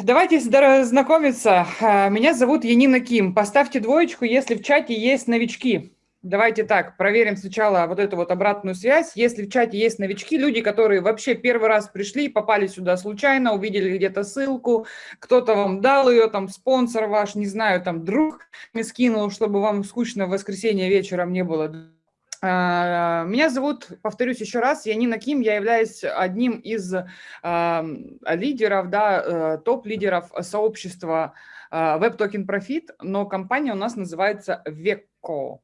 давайте знакомиться. Э, меня зовут Янина Ким. Поставьте двоечку, если в чате есть новички. Давайте так, проверим сначала вот эту вот обратную связь. Если в чате есть новички, люди, которые вообще первый раз пришли, попали сюда случайно, увидели где-то ссылку, кто-то вам дал ее, там спонсор ваш, не знаю, там друг мне скинул, чтобы вам скучно в воскресенье вечером не было меня зовут, повторюсь еще раз, Янина Ким, я являюсь одним из лидеров, да, э, топ-лидеров сообщества э, Web Token Profit, но компания у нас называется Веко.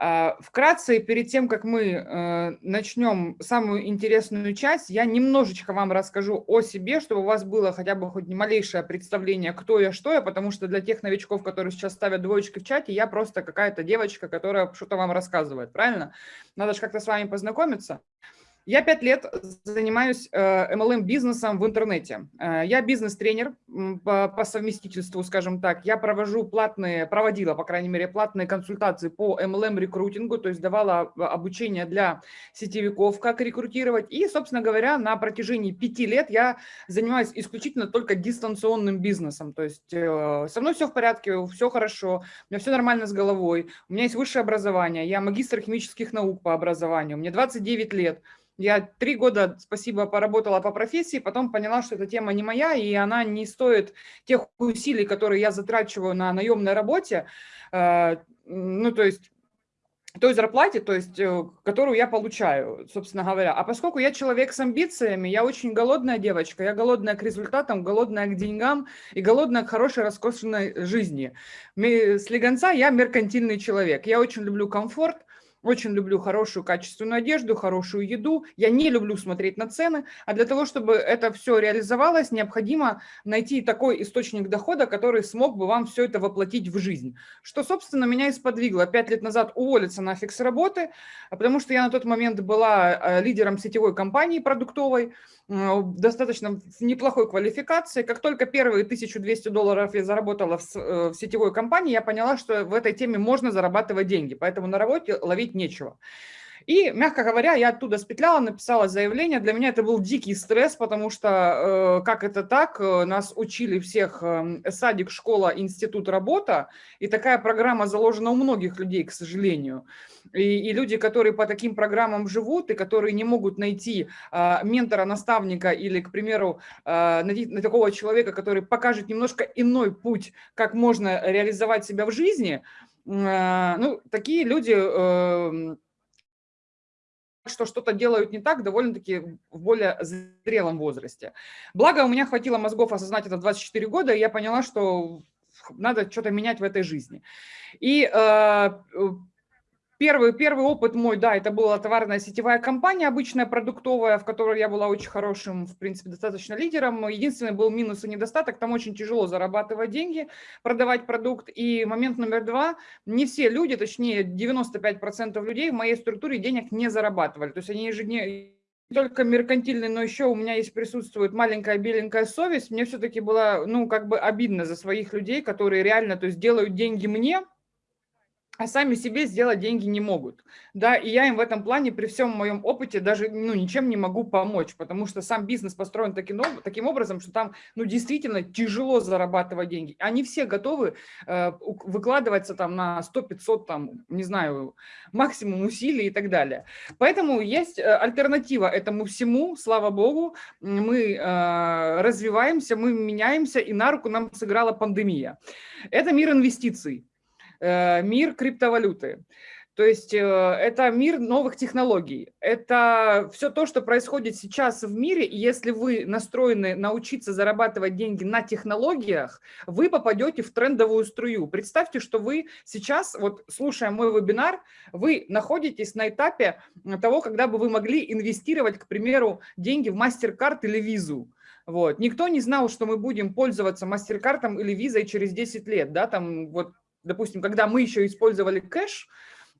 А, вкратце, перед тем, как мы э, начнем самую интересную часть, я немножечко вам расскажу о себе, чтобы у вас было хотя бы хоть малейшее представление, кто я, что я, потому что для тех новичков, которые сейчас ставят двоечки в чате, я просто какая-то девочка, которая что-то вам рассказывает, правильно? Надо же как-то с вами познакомиться. Я пять лет занимаюсь MLM-бизнесом э, в интернете. Э, я бизнес-тренер по совместительству, скажем так. Я провожу платные, проводила, по крайней мере, платные консультации по MLM-рекрутингу, то есть давала обучение для сетевиков, как рекрутировать. И, собственно говоря, на протяжении пяти лет я занимаюсь исключительно только дистанционным бизнесом. То есть э, со мной все в порядке, все хорошо, у меня все нормально с головой, у меня есть высшее образование, я магистр химических наук по образованию, мне 29 лет. Я три года, спасибо, поработала по профессии, потом поняла, что эта тема не моя, и она не стоит тех усилий, которые я затрачиваю на наемной работе, э, ну, то есть той зарплате, то есть, э, которую я получаю, собственно говоря. А поскольку я человек с амбициями, я очень голодная девочка, я голодная к результатам, голодная к деньгам и голодная к хорошей, роскошной жизни. С легонца я меркантильный человек. Я очень люблю комфорт, очень люблю хорошую качественную одежду, хорошую еду. Я не люблю смотреть на цены. А для того, чтобы это все реализовалось, необходимо найти такой источник дохода, который смог бы вам все это воплотить в жизнь. Что, собственно, меня и сподвигло пять лет назад уволиться нафиг с работы, потому что я на тот момент была э, лидером сетевой компании продуктовой, достаточно неплохой квалификации. Как только первые 1200 долларов я заработала в, э, в сетевой компании, я поняла, что в этой теме можно зарабатывать деньги. Поэтому на работе ловить нечего. И, мягко говоря, я оттуда спетляла, написала заявление. Для меня это был дикий стресс, потому что э, как это так, э, нас учили всех э, садик, школа, институт, работа, и такая программа заложена у многих людей, к сожалению. И, и люди, которые по таким программам живут, и которые не могут найти э, ментора, наставника или, к примеру, на такого человека, который покажет немножко иной путь, как можно реализовать себя в жизни – ну, такие люди эм, что что-то делают не так, довольно-таки в более зрелом возрасте. Благо, у меня хватило мозгов осознать это 24 года, и я поняла, что надо что-то менять в этой жизни. И э, Первый, первый опыт мой, да, это была товарная сетевая компания, обычная продуктовая, в которой я была очень хорошим, в принципе, достаточно лидером. Единственный был минус и недостаток, там очень тяжело зарабатывать деньги, продавать продукт. И момент номер два, не все люди, точнее 95% людей в моей структуре денег не зарабатывали. То есть они ежедневно только меркантильный, но еще у меня есть присутствует маленькая беленькая совесть. Мне все-таки было, ну, как бы обидно за своих людей, которые реально, то есть делают деньги мне, а сами себе сделать деньги не могут. Да, и я им в этом плане при всем моем опыте даже ну, ничем не могу помочь, потому что сам бизнес построен таким, таким образом, что там ну, действительно тяжело зарабатывать деньги. Они все готовы э, выкладываться там на 100-500, там, не знаю, максимум усилий и так далее. Поэтому есть э, альтернатива этому всему, слава богу, мы э, развиваемся, мы меняемся, и на руку нам сыграла пандемия. Это мир инвестиций. Э, мир криптовалюты. То есть э, это мир новых технологий. Это все то, что происходит сейчас в мире. И если вы настроены научиться зарабатывать деньги на технологиях, вы попадете в трендовую струю. Представьте, что вы сейчас, вот слушая мой вебинар, вы находитесь на этапе того, когда бы вы могли инвестировать, к примеру, деньги в MasterCard или Visa. Вот. Никто не знал, что мы будем пользоваться MasterCard или визой через 10 лет. Да? Там вот допустим, когда мы еще использовали кэш,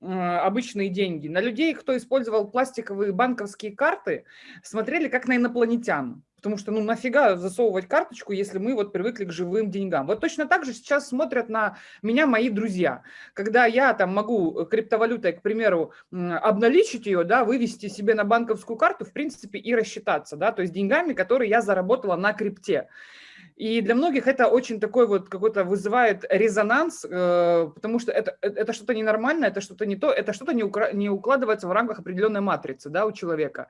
э, обычные деньги, на людей, кто использовал пластиковые банковские карты, смотрели как на инопланетян. Потому что, ну, нафига засовывать карточку, если мы вот привыкли к живым деньгам. Вот точно так же сейчас смотрят на меня мои друзья. Когда я там могу криптовалютой, к примеру, обналичить ее, да, вывести себе на банковскую карту, в принципе, и рассчитаться, да, то есть деньгами, которые я заработала на крипте. И для многих это очень такой вот какой-то вызывает резонанс, э, потому что это, э, это что-то ненормальное, это что-то не то, это что-то не, не укладывается в рамках определенной матрицы да, у человека.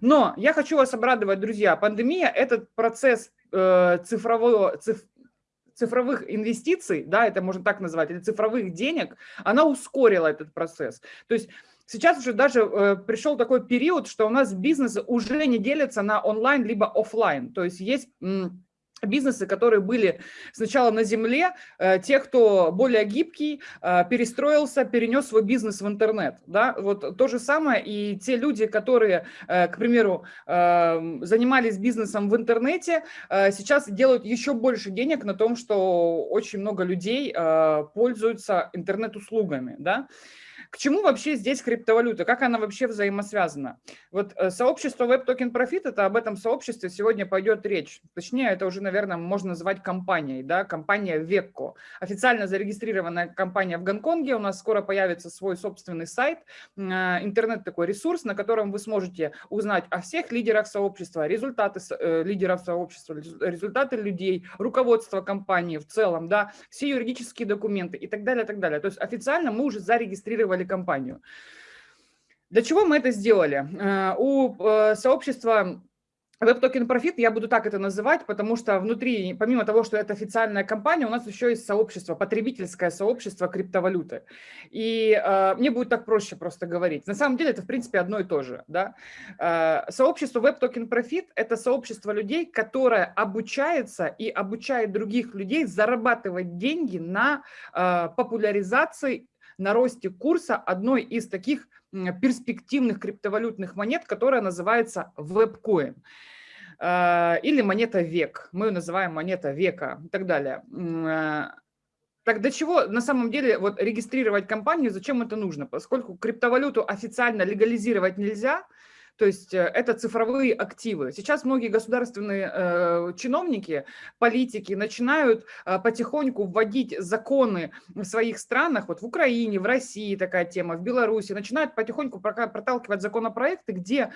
Но я хочу вас обрадовать, друзья, пандемия – этот процесс э, цифрового, циф, цифровых инвестиций, да, это можно так назвать, или цифровых денег, она ускорила этот процесс. То есть сейчас уже даже э, пришел такой период, что у нас бизнес уже не делится на онлайн либо офлайн. То есть есть бизнесы, которые были сначала на земле, э, те, кто более гибкий, э, перестроился, перенес свой бизнес в интернет. Да? Вот то же самое и те люди, которые, э, к примеру, занимались бизнесом в интернете, сейчас делают еще больше денег на том, что очень много людей пользуются интернет-услугами. Да? К чему вообще здесь криптовалюта? Как она вообще взаимосвязана? Вот э, сообщество Web Token Profit, это об этом сообществе сегодня пойдет речь. Точнее, это уже, наверное, можно назвать компанией, да, компания Векко. Официально зарегистрированная компания в Гонконге. У нас скоро появится свой собственный сайт, э, интернет такой ресурс, на котором вы сможете узнать о всех лидерах сообщества, результаты э, лидеров сообщества, результаты людей, руководство компании в целом, да, все юридические документы и так далее, и так далее. То есть официально мы уже зарегистрировали создали компанию. Для чего мы это сделали? Э, у э, сообщества Web Token Profit, я буду так это называть, потому что внутри, помимо того, что это официальная компания, у нас еще есть сообщество, потребительское сообщество криптовалюты. И э, мне будет так проще просто говорить. На самом деле это, в принципе, одно и то же. Да? Э, сообщество Web Token Profit – это сообщество людей, которое обучается и обучает других людей зарабатывать деньги на э, популяризации на росте курса одной из таких перспективных криптовалютных монет, которая называется WebCoin э, или монета век. Мы ее называем монета века и так далее. Э, так для чего на самом деле вот регистрировать компанию, зачем это нужно? Поскольку криптовалюту официально легализировать нельзя, то есть э, это цифровые активы. Сейчас многие государственные э, чиновники, политики начинают э, потихоньку вводить законы в своих странах, вот в Украине, в России такая тема, в Беларуси, начинают потихоньку проталкивать законопроекты, где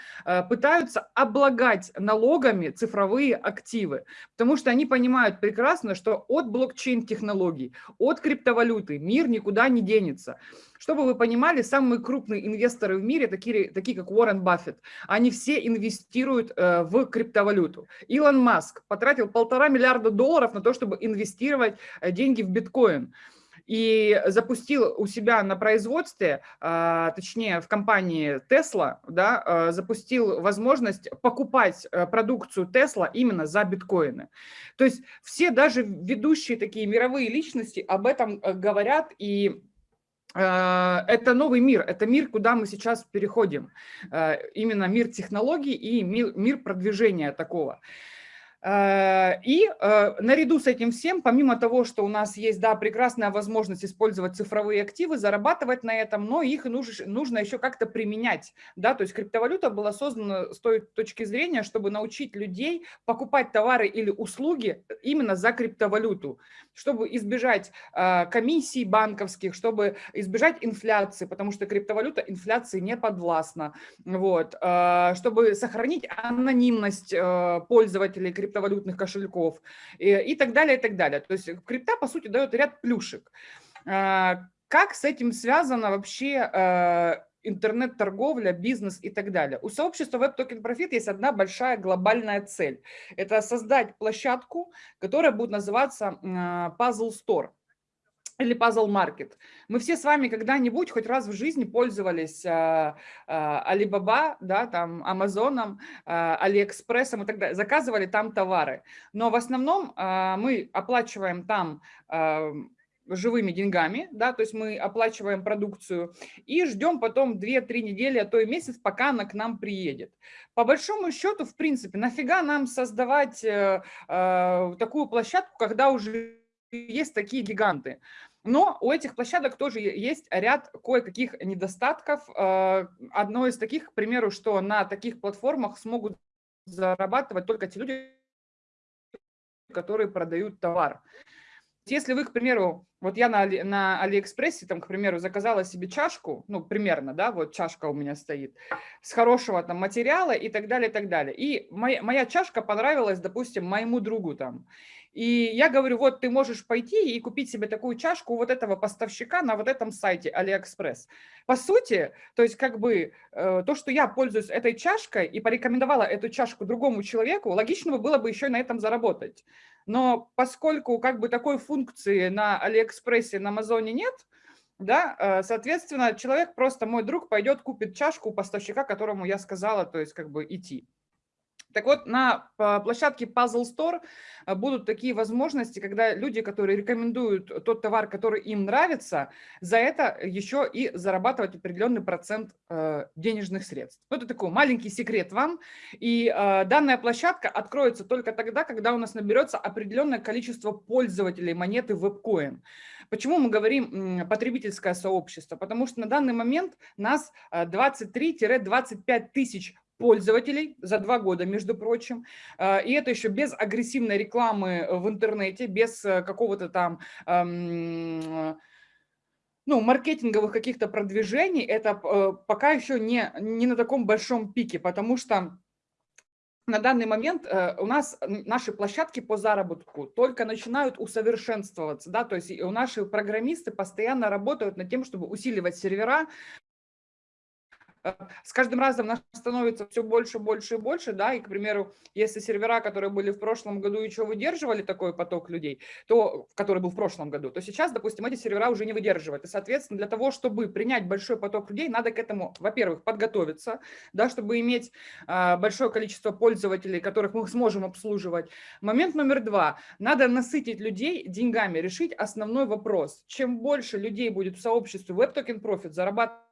пытаются облагать налогами цифровые активы, потому что они понимают прекрасно, что от блокчейн-технологий, от криптовалюты мир никуда не денется. Чтобы вы понимали, самые крупные инвесторы в мире, такие, такие как Уоррен Баффет, они все инвестируют э, в криптовалюту. Илон Маск потратил полтора миллиарда долларов на то, чтобы инвестировать э, деньги в биткоин и запустил у себя на производстве, а, точнее в компании Tesla, да, запустил возможность покупать э, продукцию Tesla именно за биткоины. То есть все даже ведущие такие мировые личности об этом э, говорят и Э, это новый мир, это мир, куда мы сейчас переходим. Э, именно мир технологий и мир продвижения такого. Э, и э, наряду с этим всем, помимо того, что у нас есть да, прекрасная возможность использовать цифровые активы, зарабатывать на этом, но их нужно, нужно еще как-то применять. Да? То есть криптовалюта была создана с той точки зрения, чтобы научить людей покупать товары или услуги именно за криптовалюту, чтобы избежать э, комиссий банковских, чтобы избежать инфляции, потому что криптовалюта инфляции не подвластна, вот, чтобы сохранить анонимность пользователей криптовалюты, криптовалютных кошельков и, так далее, и так далее. То есть крипта, по сути, дает ряд плюшек. А, как с этим связано вообще а, интернет-торговля, бизнес и так далее. У сообщества Web Token Profit есть одна большая глобальная цель. Это создать площадку, которая будет называться а, Puzzle Store или Puzzle Market. Мы все с вами когда-нибудь хоть раз в жизни пользовались э, э, Alibaba, да, там, Амазоном, э, Алиэкспрессом и так далее, заказывали там товары. Но в основном мы оплачиваем там живыми деньгами, да, то есть мы оплачиваем продукцию и ждем потом 2-3 недели, а то и месяц, пока она к нам приедет. По большому счету, в принципе, нафига нам создавать э, э, такую площадку, когда уже есть такие гиганты. Но у этих площадок тоже есть ряд кое-каких недостатков. Э, одно из таких, к примеру, что на таких платформах смогут зарабатывать только те люди, которые продают товар. Если вы, к примеру, Вот я на, Али, на Алиэкспрессе, там, к примеру, заказала себе чашку, ну, примерно, да, вот чашка у меня стоит, с хорошего там материала и так далее, и так далее. И моя, моя чашка понравилась, допустим, моему другу там. И я говорю, вот ты можешь пойти и купить себе такую чашку вот этого поставщика на вот этом сайте Алиэкспресс. По сути, то есть как бы э, то, что я пользуюсь этой чашкой и порекомендовала эту чашку другому человеку, логично было бы еще на этом заработать. Но поскольку как бы такой функции на Алиэкспрессе, на Амазоне нет, да, э, соответственно, человек просто, мой друг, пойдет купит чашку у поставщика, которому я сказала, то есть как бы идти. Так вот, на площадке Puzzle Store э, будут такие возможности, когда люди, которые рекомендуют тот товар, который им нравится, за это еще и зарабатывать определенный процент э, денежных средств. Вот это такой маленький секрет вам. И э, данная площадка откроется только тогда, когда у нас наберется определенное количество пользователей монеты WebCoin. Почему мы говорим потребительское сообщество? Потому что на данный момент нас 23-25 тысяч пользователей за два года, между прочим. А, и это еще без агрессивной рекламы в интернете, без э, какого-то там ну, маркетинговых каких-то продвижений, это э, пока еще не, не на таком большом пике, потому что на данный момент э, у нас наши площадки по заработку только начинают усовершенствоваться, да, то есть у наши программисты постоянно работают над тем, чтобы усиливать сервера, с каждым разом нас становится все больше, больше и больше, да, и, к примеру, если сервера, которые были в прошлом году, еще выдерживали такой поток людей, то, который был в прошлом году, то сейчас, допустим, эти сервера уже не выдерживают. И, соответственно, для того, чтобы принять большой поток людей, надо к этому, во-первых, подготовиться, да, чтобы иметь а, большое количество пользователей, которых мы сможем обслуживать. Момент номер два. Надо насытить людей деньгами, решить основной вопрос. Чем больше людей будет в сообществе WebToken Profit зарабатывать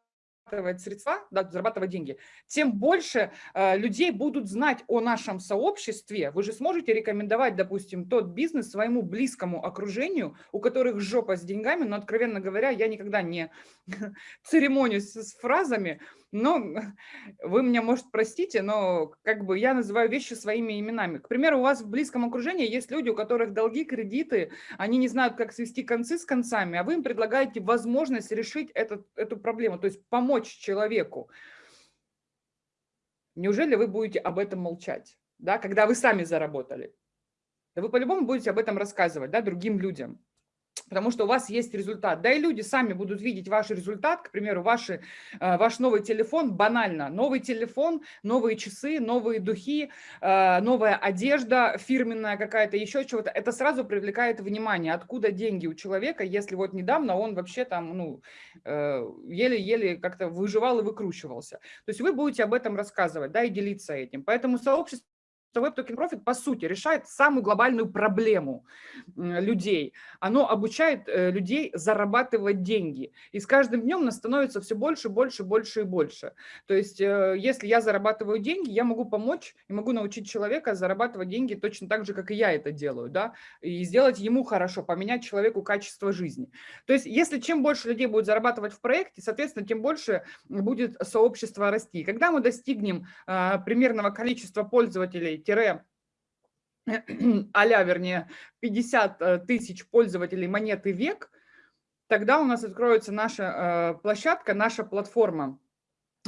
зарабатывать средства, да, зарабатывать деньги, тем больше э, людей будут знать о нашем сообществе. Вы же сможете рекомендовать, допустим, тот бизнес своему близкому окружению, у которых жопа с деньгами, но, откровенно говоря, я никогда не церемонюсь с фразами, но вы меня, может, простите, но как бы я называю вещи своими именами. К примеру, у вас в близком окружении есть люди, у которых долги, кредиты, они не знают, как свести концы с концами, а вы им предлагаете возможность решить этот, эту проблему, то есть помочь человеку. Неужели вы будете об этом молчать, да, когда вы сами заработали? Да вы по-любому будете об этом рассказывать да, другим людям потому что у вас есть результат. Да и люди сами будут видеть ваш результат, к примеру, ваши, э, ваш новый телефон, банально, новый телефон, новые часы, новые духи, э, новая одежда фирменная какая-то, еще чего-то. Это сразу привлекает внимание, откуда деньги у человека, если вот недавно он вообще там, ну, э, еле-еле как-то выживал и выкручивался. То есть вы будете об этом рассказывать, да, и делиться этим. Поэтому сообщество что Web Token Profit, по сути, решает самую глобальную проблему людей. Оно обучает э, людей зарабатывать деньги. И с каждым днем нас становится все больше, больше, больше и больше. То есть, э, если я зарабатываю деньги, я могу помочь и могу научить человека зарабатывать деньги точно так же, как и я это делаю, да, и сделать ему хорошо, поменять человеку качество жизни. То есть, если чем больше людей будет зарабатывать в проекте, соответственно, тем больше будет сообщество расти. И когда мы достигнем а, примерного количества пользователей, тире а вернее, 50 э, тысяч пользователей монеты век, тогда у нас откроется наша э, площадка, наша платформа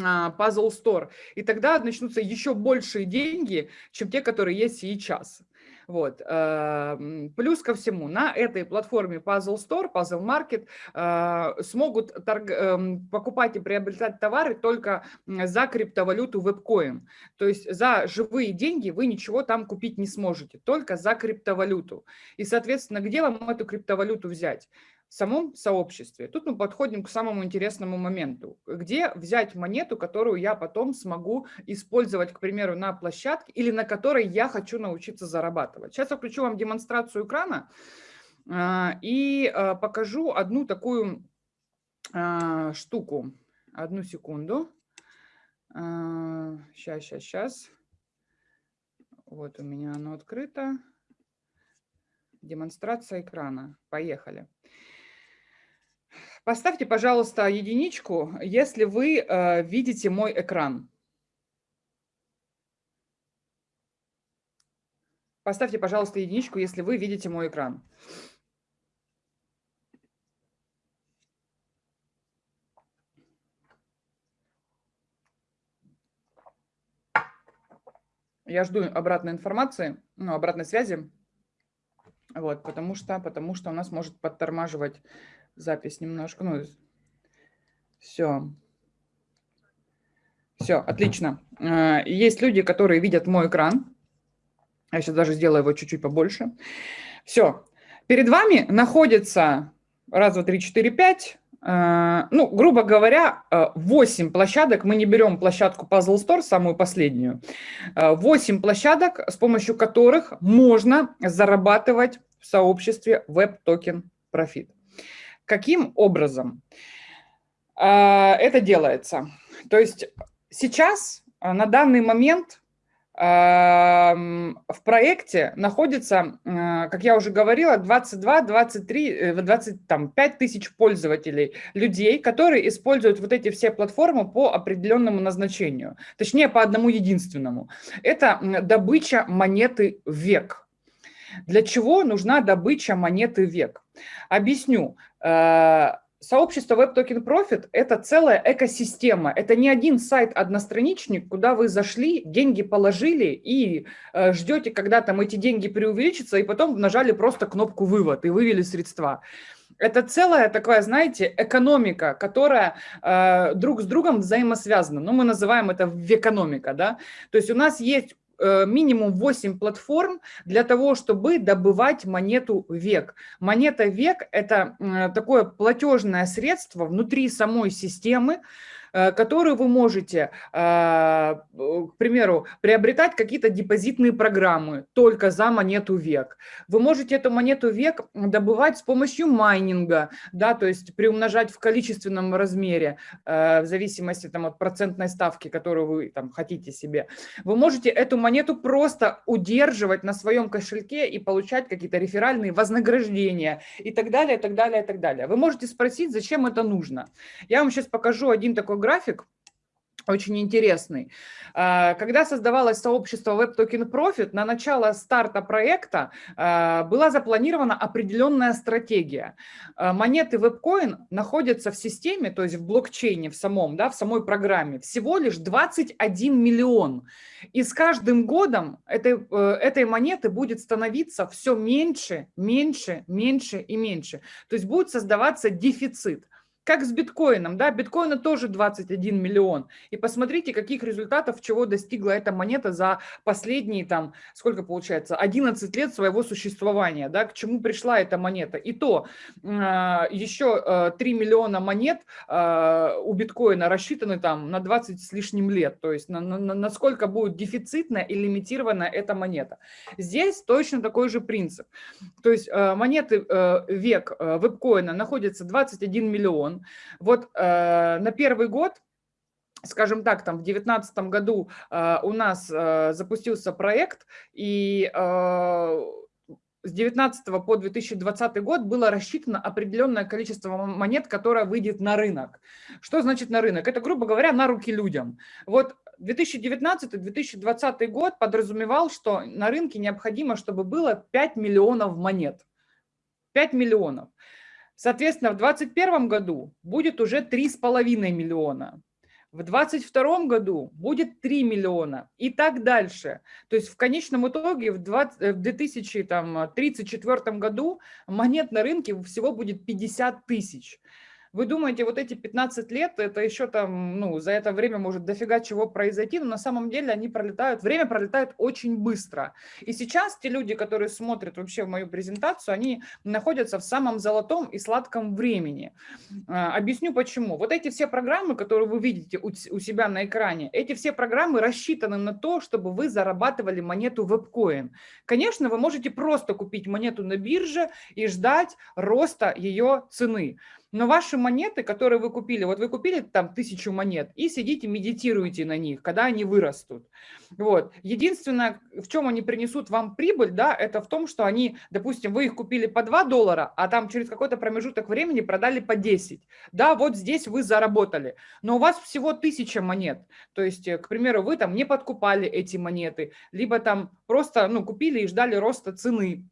а, Puzzle Store. И тогда начнутся еще большие деньги, чем те, которые есть сейчас. Вот. Эм, плюс ко всему, на этой платформе Puzzle Store, Puzzle Market э, смогут. Эм, покупать и приобретать товары только за криптовалюту WebCoin. То есть за живые деньги вы ничего там купить не сможете, только за криптовалюту. И, соответственно, где вам эту криптовалюту взять? Самом сообществе. Тут мы подходим к самому интересному моменту. Где взять монету, которую я потом смогу использовать, к примеру, на площадке или на которой я хочу научиться зарабатывать. Сейчас я включу вам демонстрацию экрана а, и а, покажу одну такую а, штуку. Одну секунду. Сейчас, сейчас, сейчас. Вот у меня оно открыто. Демонстрация экрана. Поехали. Поставьте, пожалуйста, единичку, если вы э, видите мой экран. Поставьте, пожалуйста, единичку, если вы видите мой экран. Я жду обратной информации, ну, обратной связи, вот, потому что, потому что у нас может подтормаживать запись немножко. Ну, все. Все, отлично. Э, есть люди, которые видят мой экран. Я сейчас даже сделаю его чуть-чуть побольше. Все. Перед вами находится раз, два, три, четыре, пять Э, ну, грубо говоря, 8 э, площадок, мы не берем площадку Puzzle Store, самую последнюю, 8 э, площадок, с помощью которых можно зарабатывать в сообществе Token Profit. Каким образом это делается? То есть сейчас, на данный момент, в проекте находится, как я уже говорила, 22, 23, 25 тысяч пользователей, людей, которые используют вот эти все платформы по определенному назначению, точнее по одному единственному. Это добыча монеты век. Для чего нужна добыча монеты век? Объясню. Э, Сообщество Web Token Profit – это целая экосистема. Это не один сайт-одностраничник, куда вы зашли, деньги положили и э, ждете, когда там эти деньги преувеличатся, и потом нажали просто кнопку «Вывод» и вывели средства. Это целая такая, знаете, экономика, которая э, друг с другом взаимосвязана. Ну, мы называем это векономика, да. То есть у нас есть минимум 8 платформ для того, чтобы добывать монету век. Монета век – это такое платежное средство внутри самой системы, Э, которую вы можете, а, к примеру, приобретать какие-то депозитные программы только за монету век. Вы можете эту монету век добывать с помощью майнинга, да, то есть приумножать в количественном размере, э, в зависимости там, от процентной ставки, которую вы там, хотите себе. Вы можете эту монету просто удерживать на своем кошельке и получать какие-то реферальные вознаграждения и так далее, и так далее, и так далее. Вы можете спросить, зачем это нужно. Я вам сейчас покажу один такой график, очень интересный. А, когда создавалось сообщество Web Token Profit, на начало старта проекта а, была запланирована определенная стратегия. А, монеты WebCoin находятся в системе, то есть в блокчейне, в самом, да, в самой программе, всего лишь 21 миллион. И с каждым годом этой, э, этой монеты будет становиться все меньше, меньше, меньше и меньше. То есть будет создаваться дефицит. Как с биткоином, да, биткоина тоже 21 миллион. И посмотрите, каких результатов, чего достигла эта монета за последние, там, сколько получается, 11 лет своего существования, да, к чему пришла эта монета. И то а, еще 3 а, миллиона монет а, у биткоина рассчитаны там на 20 с лишним лет, то есть на, на, насколько будет дефицитна и лимитирована эта монета. Здесь точно такой же принцип. То есть монеты век вебкоина находится 21 миллион, вот э, на первый год скажем так, там в 2019 году э, у нас э, запустился проект, и э, с 2019 по 2020 год было рассчитано определенное количество монет, которое выйдет на рынок. Что значит на рынок? Это, грубо говоря, на руки людям. Вот 2019-2020 год подразумевал, что на рынке необходимо, чтобы было 5 миллионов монет. 5 миллионов. Соответственно, в 2021 году будет уже 3,5 миллиона. В 2022 году будет 3 миллиона и так дальше. То есть в конечном итоге в, 20, в 2034 году монет на рынке всего будет 50 тысяч. Вы думаете, вот эти 15 лет, это еще там, ну, за это время может дофига чего произойти, но на самом деле они пролетают, время пролетает очень быстро. И сейчас те люди, которые смотрят вообще мою презентацию, они находятся в самом золотом и сладком времени. А, объясню почему. Вот эти все программы, которые вы видите у, себя на экране, эти все программы рассчитаны на то, чтобы вы зарабатывали монету WebCoin. Конечно, вы можете просто купить монету на бирже и ждать роста ее цены. Но ваши монеты, которые вы купили, вот вы купили там тысячу монет и сидите, медитируете на них, когда они вырастут. Вот. Единственное, в чем они принесут вам прибыль, да, это в том, что они, допустим, вы их купили по 2 доллара, а там через какой-то промежуток времени продали по 10. Да, вот здесь вы заработали. Но у вас всего тысяча монет. То есть, к примеру, вы там не подкупали эти монеты, либо там просто ну, купили и ждали роста цены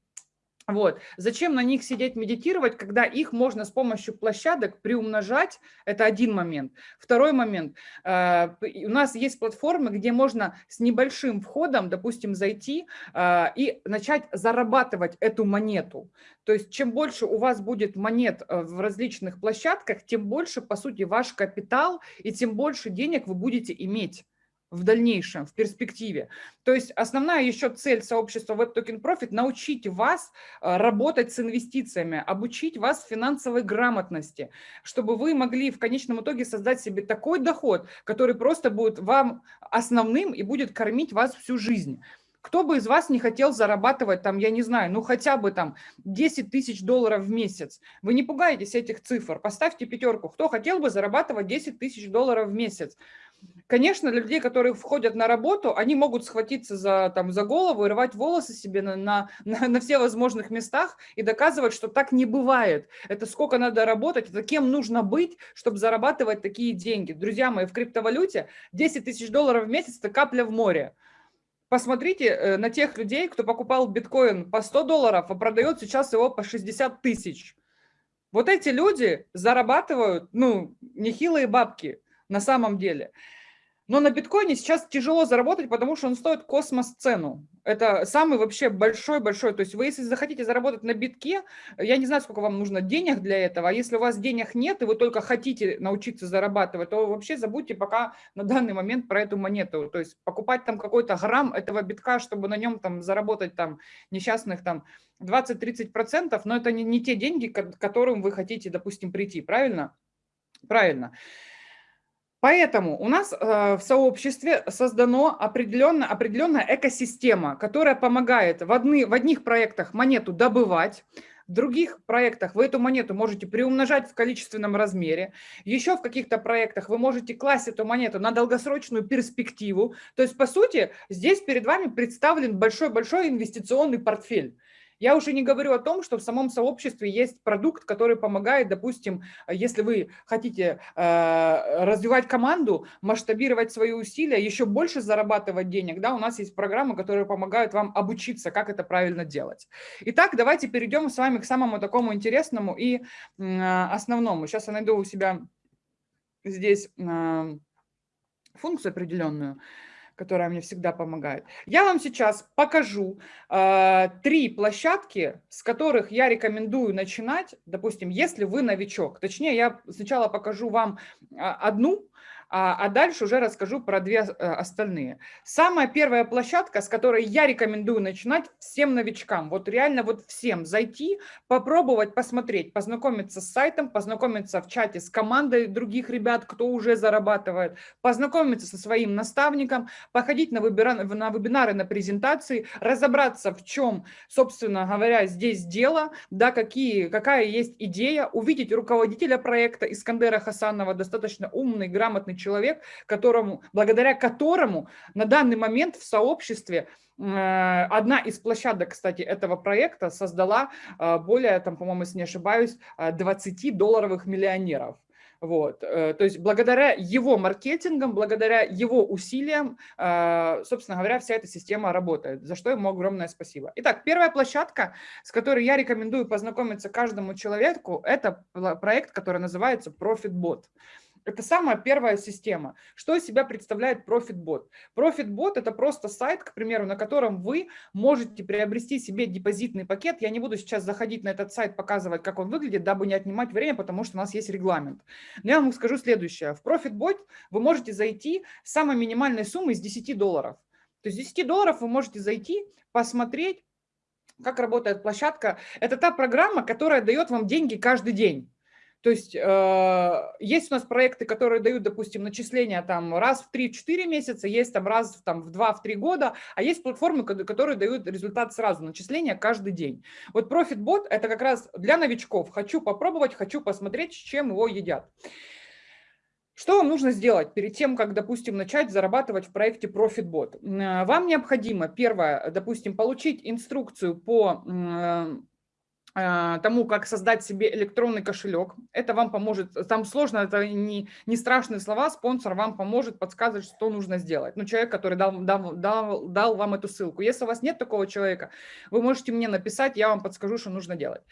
Вот. Зачем на них сидеть медитировать, когда их можно с помощью площадок приумножать? Это один момент. Второй момент. Э, у нас есть платформы, где можно с небольшим входом, допустим, зайти э, и начать зарабатывать эту монету. То есть чем больше у вас будет монет э, в различных площадках, тем больше, по сути, ваш капитал и тем больше денег вы будете иметь в дальнейшем, в перспективе. То есть основная еще цель сообщества Web Token Profit – научить вас э, работать с инвестициями, обучить вас финансовой грамотности, чтобы вы могли в конечном итоге создать себе такой доход, который просто будет вам основным и будет кормить вас всю жизнь. Кто бы из вас не хотел зарабатывать там, я не знаю, ну хотя бы там 10 тысяч долларов в месяц? Вы не пугаетесь этих цифр, поставьте пятерку. Кто хотел бы зарабатывать 10 тысяч долларов в месяц? Конечно, для людей, которые входят на работу, они могут схватиться за, там, за голову и рвать волосы себе на, на, на, на все возможных местах и доказывать, что так не бывает. Это сколько надо работать, это кем нужно быть, чтобы зарабатывать такие деньги. Друзья мои, в криптовалюте 10 тысяч долларов в месяц – это капля в море. Посмотрите э, на тех людей, кто покупал биткоин по 100 долларов, а продает сейчас его по 60 тысяч. Вот эти люди зарабатывают, ну, нехилые бабки на самом деле. Но на биткоине сейчас тяжело заработать, потому что он стоит космос цену. Это самый вообще большой-большой. То есть вы, если захотите заработать на битке, я не знаю, сколько вам нужно денег для этого. А если у вас денег нет, и вы только хотите научиться зарабатывать, то вообще забудьте пока на данный момент про эту монету. То есть покупать там какой-то грамм этого битка, чтобы на нем там заработать там несчастных там 20-30%, но это не, не те деньги, к которым вы хотите, допустим, прийти. Правильно? Правильно. Поэтому у нас э, в сообществе создана определенная, определенная экосистема, которая помогает в, одни, в одних проектах монету добывать, в других проектах вы эту монету можете приумножать в количественном размере. Еще в каких-то проектах вы можете класть эту монету на долгосрочную перспективу. То есть, по сути, здесь перед вами представлен большой-большой инвестиционный портфель. Я уже не говорю о том, что в самом сообществе есть продукт, который помогает, допустим, если вы хотите э, развивать команду, масштабировать свои усилия, еще больше зарабатывать денег, да, у нас есть программы, которые помогают вам обучиться, как это правильно делать. Итак, давайте перейдем с вами к самому такому интересному и э, основному. Сейчас я найду у себя здесь э, функцию определенную которая мне всегда помогает. Я вам сейчас покажу э, три площадки, с которых я рекомендую начинать, допустим, если вы новичок. Точнее, я сначала покажу вам одну, а, а дальше уже расскажу про две э, остальные. Самая первая площадка, с которой я рекомендую начинать всем новичкам, вот реально вот всем зайти, попробовать, посмотреть, познакомиться с сайтом, познакомиться в чате с командой других ребят, кто уже зарабатывает, познакомиться со своим наставником, походить на, вебинары, на вебинары, на презентации, разобраться, в чем, собственно говоря, здесь дело, да, какие, какая есть идея, увидеть руководителя проекта Искандера Хасанова, достаточно умный, грамотный человек, которому, благодаря которому на данный момент в сообществе э, Одна из площадок, кстати, этого проекта создала э, более, там, по-моему, если не ошибаюсь, 20 э, долларовых миллионеров. Вот. То есть благодаря его маркетингам, благодаря его усилиям, собственно говоря, вся эта система работает, за что ему огромное спасибо. Итак, первая площадка, с которой я рекомендую познакомиться каждому человеку, это проект, который называется ProfitBot. Это самая первая система. Что из себя представляет ProfitBot? ProfitBot – это просто сайт, к примеру, на котором вы можете приобрести себе депозитный пакет. Я не буду сейчас заходить на этот сайт, показывать, как он выглядит, дабы не отнимать время, потому что у нас есть регламент. Но я вам скажу следующее. В ProfitBot вы можете зайти с самой минимальной суммы из 10 долларов. То есть 10 долларов вы можете зайти, посмотреть, как работает площадка. Это та программа, которая дает вам деньги каждый день. То есть э, есть у нас проекты, которые дают, допустим, начисления там раз в 3-4 месяца, есть там раз там, в 2-3 года, а есть платформы, которые дают результат сразу, начисления каждый день. Вот ProfitBot – это как раз для новичков. Хочу попробовать, хочу посмотреть, с чем его едят. Что вам нужно сделать перед тем, как, допустим, начать зарабатывать в проекте ProfitBot? Вам необходимо, первое, допустим, получить инструкцию по а, тому, как создать себе электронный кошелек. Это вам поможет, там сложно, это не, не страшные слова, спонсор вам поможет подсказывать, что нужно сделать. Ну, человек, который дал, дал, дал, дал вам эту ссылку. Если у вас нет такого человека, вы можете мне написать, я вам подскажу, что нужно делать.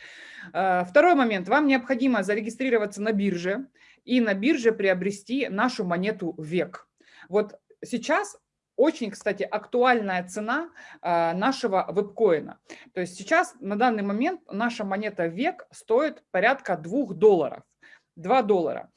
А, второй момент. Вам необходимо зарегистрироваться на бирже и на бирже приобрести нашу монету ВЕК. Вот сейчас очень, кстати, актуальная цена э, нашего вебкоина. То есть сейчас на данный момент наша монета век стоит порядка 2 долларов. 2 доллара.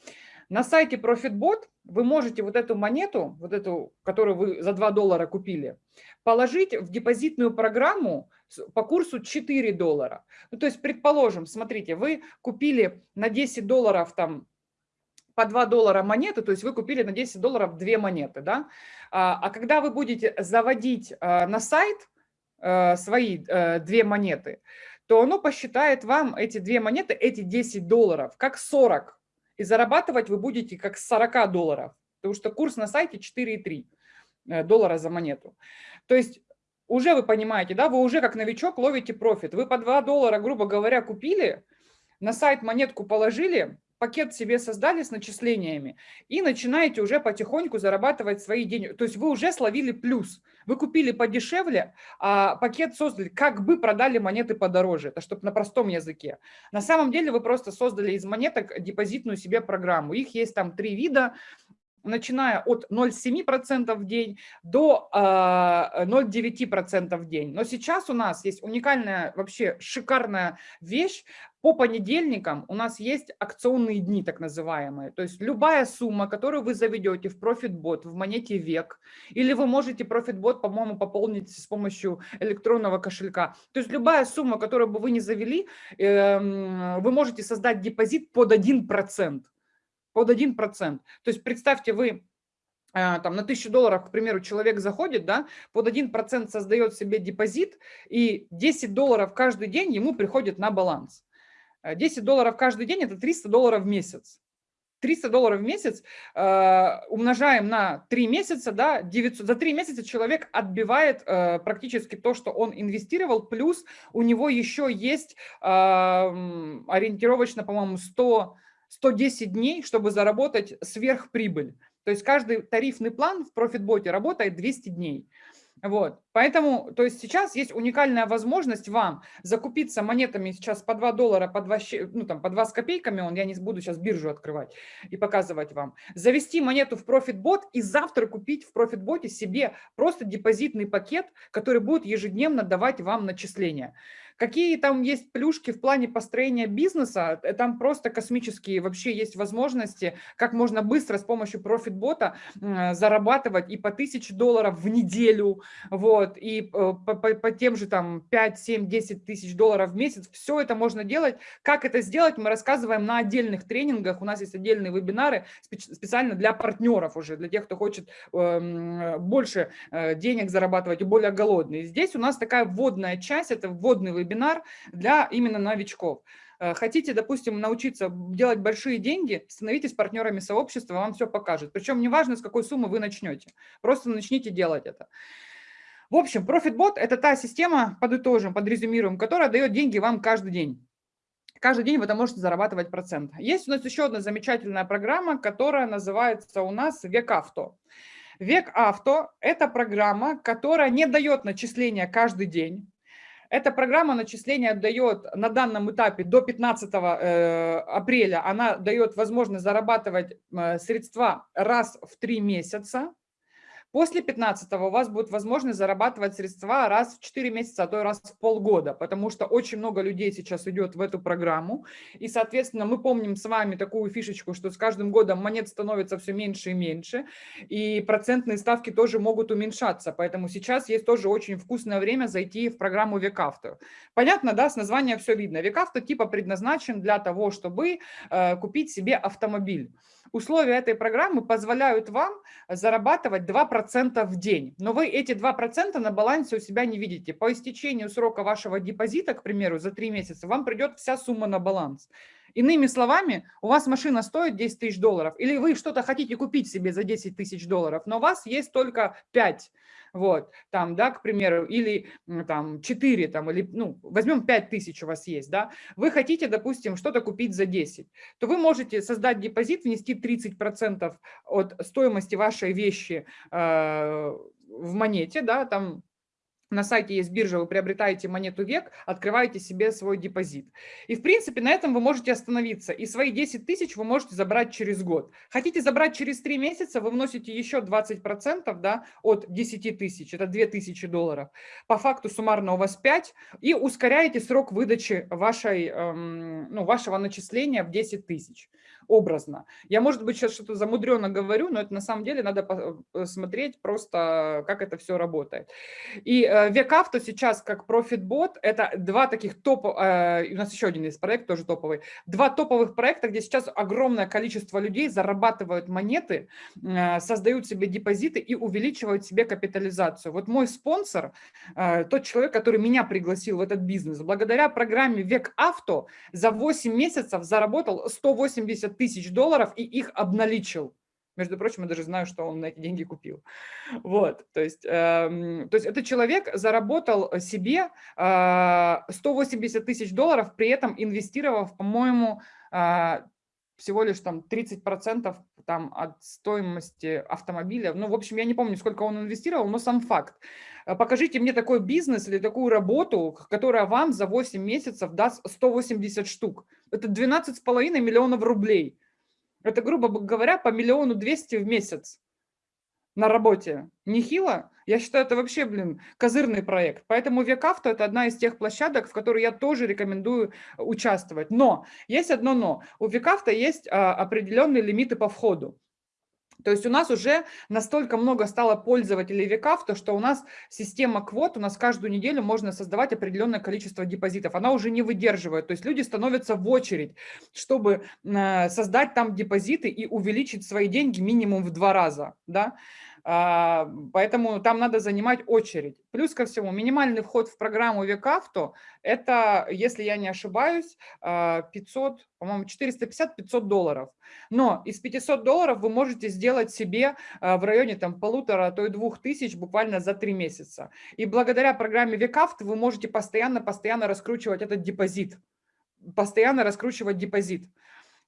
На сайте ProfitBot вы можете вот эту монету, вот эту, которую вы за 2 доллара купили, положить в депозитную программу по курсу 4 доллара. Ну, то есть, предположим, смотрите, вы купили на 10 долларов там по 2 доллара монеты, то есть вы купили на 10 долларов две монеты, да? А, а когда вы будете заводить а, на сайт а, свои а, две монеты, то оно посчитает вам эти две монеты, эти 10 долларов, как 40. И зарабатывать вы будете как с 40 долларов, потому что курс на сайте 4,3 э, доллара за монету. То есть уже вы понимаете, да, вы уже как новичок ловите профит. Вы по 2 доллара, грубо говоря, купили, на сайт монетку положили, пакет себе создали с начислениями и начинаете уже потихоньку зарабатывать свои деньги. То есть вы уже словили плюс. Вы купили подешевле, а пакет создали, как бы продали монеты подороже. Это чтобы на простом языке. На самом деле вы просто создали из монеток депозитную себе программу. Их есть там три вида начиная от 0,7% в день до 0,9% а, в день. Но сейчас у нас есть уникальная, вообще шикарная вещь. По понедельникам у нас есть акционные дни, так называемые. То есть любая сумма, которую вы заведете в ProfitBot, в монете век, или вы можете ProfitBot, по-моему, пополнить с помощью электронного кошелька. То есть любая сумма, которую бы вы не завели, эм, вы можете создать депозит под 1% под 1%. То есть представьте, вы э, там на 1000 долларов, к примеру, человек заходит, да, под 1% создает себе депозит, и 10 долларов каждый день ему приходит на баланс. 10 э, долларов каждый день – это 300 долларов в месяц. 300 долларов в месяц э, умножаем на 3 месяца, да, 900, за 3 месяца человек отбивает э, практически то, что он инвестировал, плюс у него еще есть э, ориентировочно, по-моему, 100 110 дней, чтобы заработать сверхприбыль. То есть каждый тарифный план в профитботе работает 200 дней. Вот. Поэтому, то есть сейчас есть уникальная возможность вам закупиться монетами сейчас по 2 доллара, по 2, ну, там, по 2 с копейками, он, я не буду сейчас биржу открывать и показывать вам, завести монету в ProfitBot и завтра купить в ProfitBot себе просто депозитный пакет, который будет ежедневно давать вам начисления. Какие там есть плюшки в плане построения бизнеса, э, там просто космические вообще есть возможности, как можно быстро с помощью профитбота зарабатывать и по 1000 долларов в неделю, вот, и э, по, по, по тем же там 5, 7, 10 тысяч долларов в месяц. Все это можно делать. Как это сделать, мы рассказываем на отдельных тренингах. У нас есть отдельные вебинары специально для партнеров уже, для тех, кто хочет эм, больше э, денег зарабатывать и более голодные. Здесь у нас такая вводная часть, это вводный вебинар, вебинар для именно новичков. Э, хотите, допустим, научиться делать большие деньги, становитесь партнерами сообщества, вам все покажет. Причем неважно, с какой суммы вы начнете, просто начните делать это. В общем, ProfitBot – это та система, подытожим, подрезюмируем, которая дает деньги вам каждый день. Каждый день вы там можете зарабатывать процент. Есть у нас еще одна замечательная программа, которая называется у нас Век Авто. Век Авто – это программа, которая не дает начисления каждый день. Эта программа начисления дает на данном этапе до 15 э, апреля, она дает возможность зарабатывать э, средства раз в три месяца. После 15 у вас будет возможность зарабатывать средства раз в 4 месяца, а то и раз в полгода, потому что очень много людей сейчас идет в эту программу. И, соответственно, мы помним с вами такую фишечку, что с каждым годом монет становится все меньше и меньше, и процентные ставки тоже могут уменьшаться. Поэтому сейчас есть тоже очень вкусное время зайти в программу Векавто. Понятно, да, с названия все видно. Векавто типа предназначен для того, чтобы э, купить себе автомобиль. Условия этой программы позволяют вам зарабатывать 2% в день. Но вы эти 2% на балансе у себя не видите. По истечению срока вашего депозита, к примеру, за 3 месяца, вам придет вся сумма на баланс. Иными словами, у вас машина стоит 10 тысяч долларов, или вы что-то хотите купить себе за 10 тысяч долларов, но у вас есть только 5 вот, там, да, к примеру, или там 4, там, или, ну, возьмем 5 тысяч у вас есть, да, вы хотите, допустим, что-то купить за 10, то вы можете создать депозит, внести 30% от стоимости вашей вещи э, в монете, да, там на сайте есть биржа, вы приобретаете монету век, открываете себе свой депозит. И, в принципе, на этом вы можете остановиться. И свои 10 тысяч вы можете забрать через год. Хотите забрать через 3 месяца, вы вносите еще 20% да, от 10 тысяч, это 2 тысячи долларов. По факту суммарно у вас 5, и ускоряете срок выдачи вашей, эм, ну, вашего начисления в 10 тысяч образно. Я, может быть, сейчас что-то замудренно говорю, но это на самом деле надо э, смотреть просто, как это все работает. И э, Векавто сейчас как профитбот, это два таких топ, э, у нас еще один есть проект, тоже топовый, два топовых проекта, где сейчас огромное количество людей зарабатывают монеты, создают себе депозиты и увеличивают себе капитализацию. Вот мой спонсор, тот человек, который меня пригласил в этот бизнес, благодаря программе Век Авто за 8 месяцев заработал 180 тысяч долларов и их обналичил. Между прочим, я даже знаю, что он на эти деньги купил. Вот, то есть, э, то есть этот человек заработал себе э, 180 тысяч долларов, при этом инвестировав, по-моему, э, всего лишь там 30% там от стоимости автомобиля. Ну, в общем, я не помню, сколько он инвестировал, но сам факт. Э, покажите мне такой бизнес или такую работу, которая вам за 8 месяцев даст 180 штук. Это 12,5 миллионов рублей. Это, грубо говоря, по миллиону двести в месяц на работе. Нехило? Я считаю, это вообще, блин, козырный проект. Поэтому Векавто – это одна из тех площадок, в которой я тоже рекомендую участвовать. Но, есть одно но. У Векавто есть а, определенные лимиты по входу. То есть у нас уже настолько много стало пользователей векав, то что у нас система квот, у нас каждую неделю можно создавать определенное количество депозитов. Она уже не выдерживает. То есть люди становятся в очередь, чтобы э, создать там депозиты и увеличить свои деньги минимум в два раза. Да? А, поэтому там надо занимать очередь. Плюс ко всему, минимальный вход в программу Векавто – это, если я не ошибаюсь, 500, а, по-моему, 450-500 долларов. Но из 500 долларов вы можете сделать себе а, в районе там полутора, а то и двух тысяч буквально за три месяца. И благодаря программе Векавто вы можете постоянно-постоянно раскручивать этот депозит. Постоянно раскручивать депозит.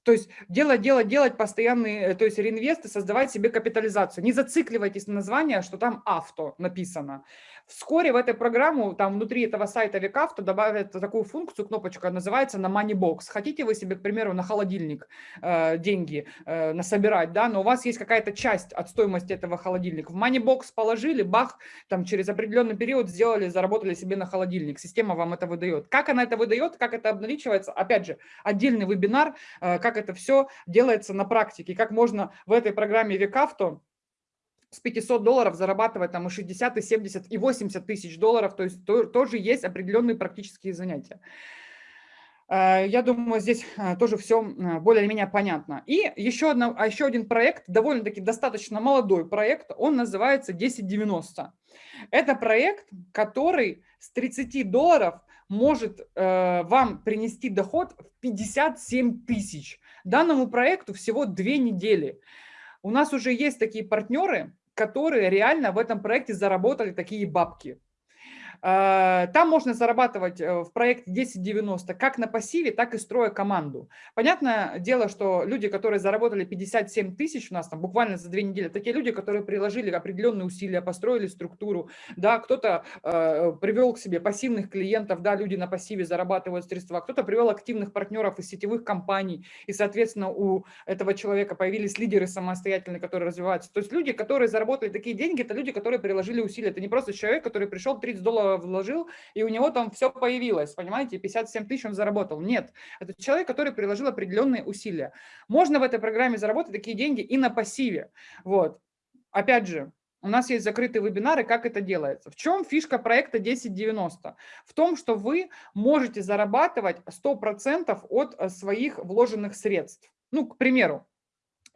То есть делать, делать, делать постоянные, э, то есть реинвесты, создавать себе капитализацию. Не зацикливайтесь на название, что там авто написано. Вскоре в эту программу, там внутри этого сайта Викавто добавят такую функцию, кнопочка, называется на Moneybox. Хотите вы себе, к примеру, на холодильник э, деньги э, насобирать, да, но у вас есть какая-то часть от стоимости этого холодильника. В Moneybox положили, бах, там через определенный период сделали, заработали себе на холодильник. Система вам это выдает. Как она это выдает, как это обналичивается, опять же, отдельный вебинар, э, как это все делается на практике, как можно в этой программе Викавто с 500 долларов зарабатывать там и 60, и 70, и 80 тысяч долларов, то есть то, тоже есть определенные практические занятия. Э, я думаю, здесь э, тоже все э, более-менее понятно. И еще, одна, еще один проект, довольно-таки достаточно молодой проект, он называется 1090. Это проект, который с 30 долларов может э, вам принести доход в 57 тысяч. Данному проекту всего две недели. У нас уже есть такие партнеры, которые реально в этом проекте заработали такие бабки. Э, там можно зарабатывать э, в проекте 1090 как на пассиве, так и строя команду. Понятное дело, что люди, которые заработали 57 тысяч у нас там буквально за две недели, такие люди, которые приложили определенные усилия, построили структуру, да, кто-то э, привел к себе пассивных клиентов, да, люди на пассиве зарабатывают средства, кто-то привел активных партнеров из сетевых компаний, и, соответственно, у этого человека появились лидеры самостоятельные, которые развиваются. То есть люди, которые заработали такие деньги, это люди, которые приложили усилия. Это не просто человек, который пришел 30 долларов вложил, и у него там все появилось, понимаете, 57 тысяч он заработал. Нет, это человек, который приложил определенные усилия. Можно в этой программе заработать такие деньги и на пассиве. Вот. Опять же, у нас есть закрытые вебинары, как это делается. В чем фишка проекта 1090? В том, что вы можете зарабатывать 100% от э, своих вложенных средств. Ну, к примеру,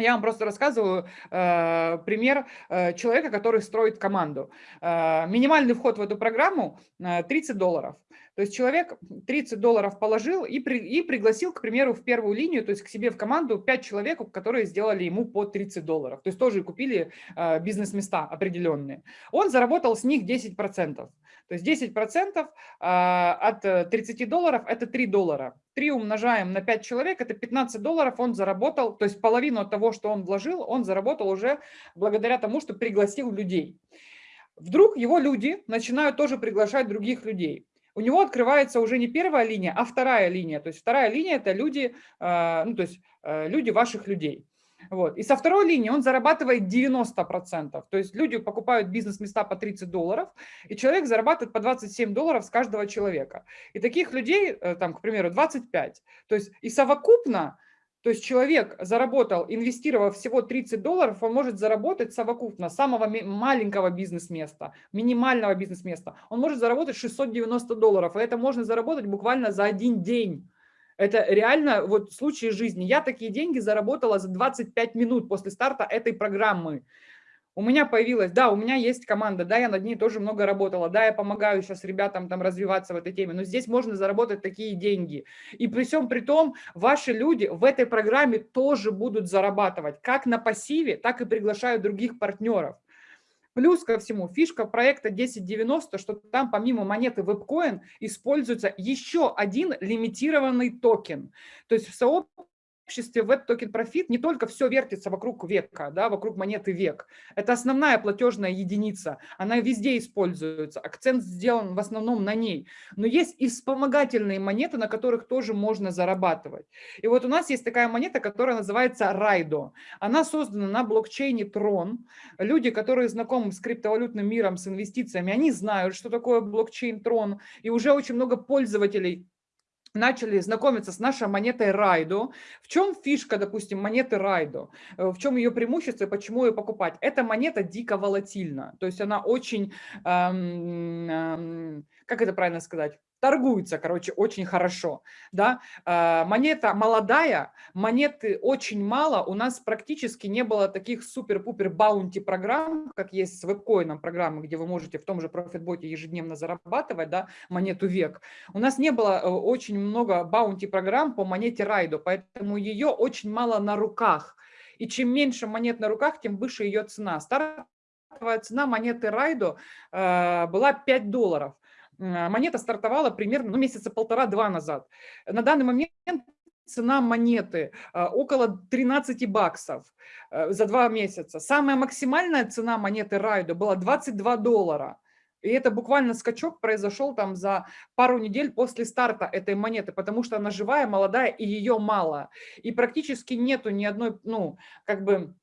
я вам просто рассказываю э, пример э, человека, который строит команду. Э, минимальный вход в эту программу э, 30 долларов. То есть человек 30 долларов положил и, при, и пригласил, к примеру, в первую линию, то есть к себе в команду 5 человек, которые сделали ему по 30 долларов. То есть тоже купили э, бизнес-места определенные. Он заработал с них 10%. То есть 10% э, от 30 долларов – это 3 доллара. 3 умножаем на 5 человек – это 15 долларов он заработал. То есть половину от того, что он вложил, он заработал уже благодаря тому, что пригласил людей. Вдруг его люди начинают тоже приглашать других людей у него открывается уже не первая линия, а вторая линия. То есть вторая линия – это люди, а, ну, то есть э, люди ваших людей. Вот. И со второй линии он зарабатывает 90%. То есть люди покупают бизнес-места по 30 долларов, и человек зарабатывает по 27 долларов с каждого человека. И таких людей, э, там, к примеру, 25. То есть и совокупно то есть человек заработал, инвестировав всего 30 долларов, он может заработать совокупно самого маленького бизнес-места, минимального бизнес-места. Он может заработать 690 долларов, и это можно заработать буквально за один день. Это реально вот случай жизни. Я такие деньги заработала за 25 минут после старта этой программы. У меня появилась, да, у меня есть команда, да, я над ней тоже много работала, да, я помогаю сейчас ребятам там развиваться в этой теме, но здесь можно заработать такие деньги. И при всем при том, ваши люди в этой программе тоже будут зарабатывать, как на пассиве, так и приглашают других партнеров. Плюс ко всему, фишка проекта 1090, что там помимо монеты WebCoin используется еще один лимитированный токен. То есть в сообществе обществе Token Profit не только все вертится вокруг века, да, вокруг монеты век. Это основная платежная единица, она везде используется, акцент сделан в основном на ней. Но есть и вспомогательные монеты, на которых тоже можно зарабатывать. И вот у нас есть такая монета, которая называется Raido. Она создана на блокчейне Tron. Люди, которые знакомы с криптовалютным миром, с инвестициями, они знают, что такое блокчейн Tron, и уже очень много пользователей начали знакомиться с нашей монетой Райдо. В чем фишка, допустим, монеты Райдо? Э, в чем ее преимущество и почему ее покупать? Эта монета дико волатильна, то есть она очень, эм, эм, как это правильно сказать, торгуется, короче, очень хорошо. Да? А, монета молодая, монеты очень мало. У нас практически не было таких супер-пупер баунти программ, как есть с вебкоином программы, где вы можете в том же профитботе ежедневно зарабатывать да, монету век. У нас не было э, очень много баунти программ по монете Райдо, поэтому ее очень мало на руках. И чем меньше монет на руках, тем выше ее цена. Стартовая цена монеты Райдо э, была 5 долларов. А, монета стартовала примерно ну, месяца полтора-два назад. На данный момент цена монеты а, около 13 баксов э, за два месяца. Самая максимальная цена монеты Райдо была 22 доллара. И это буквально скачок произошел там за пару недель после старта этой монеты, потому что она живая, молодая и ее мало. И практически нету ни одной, ну, как бы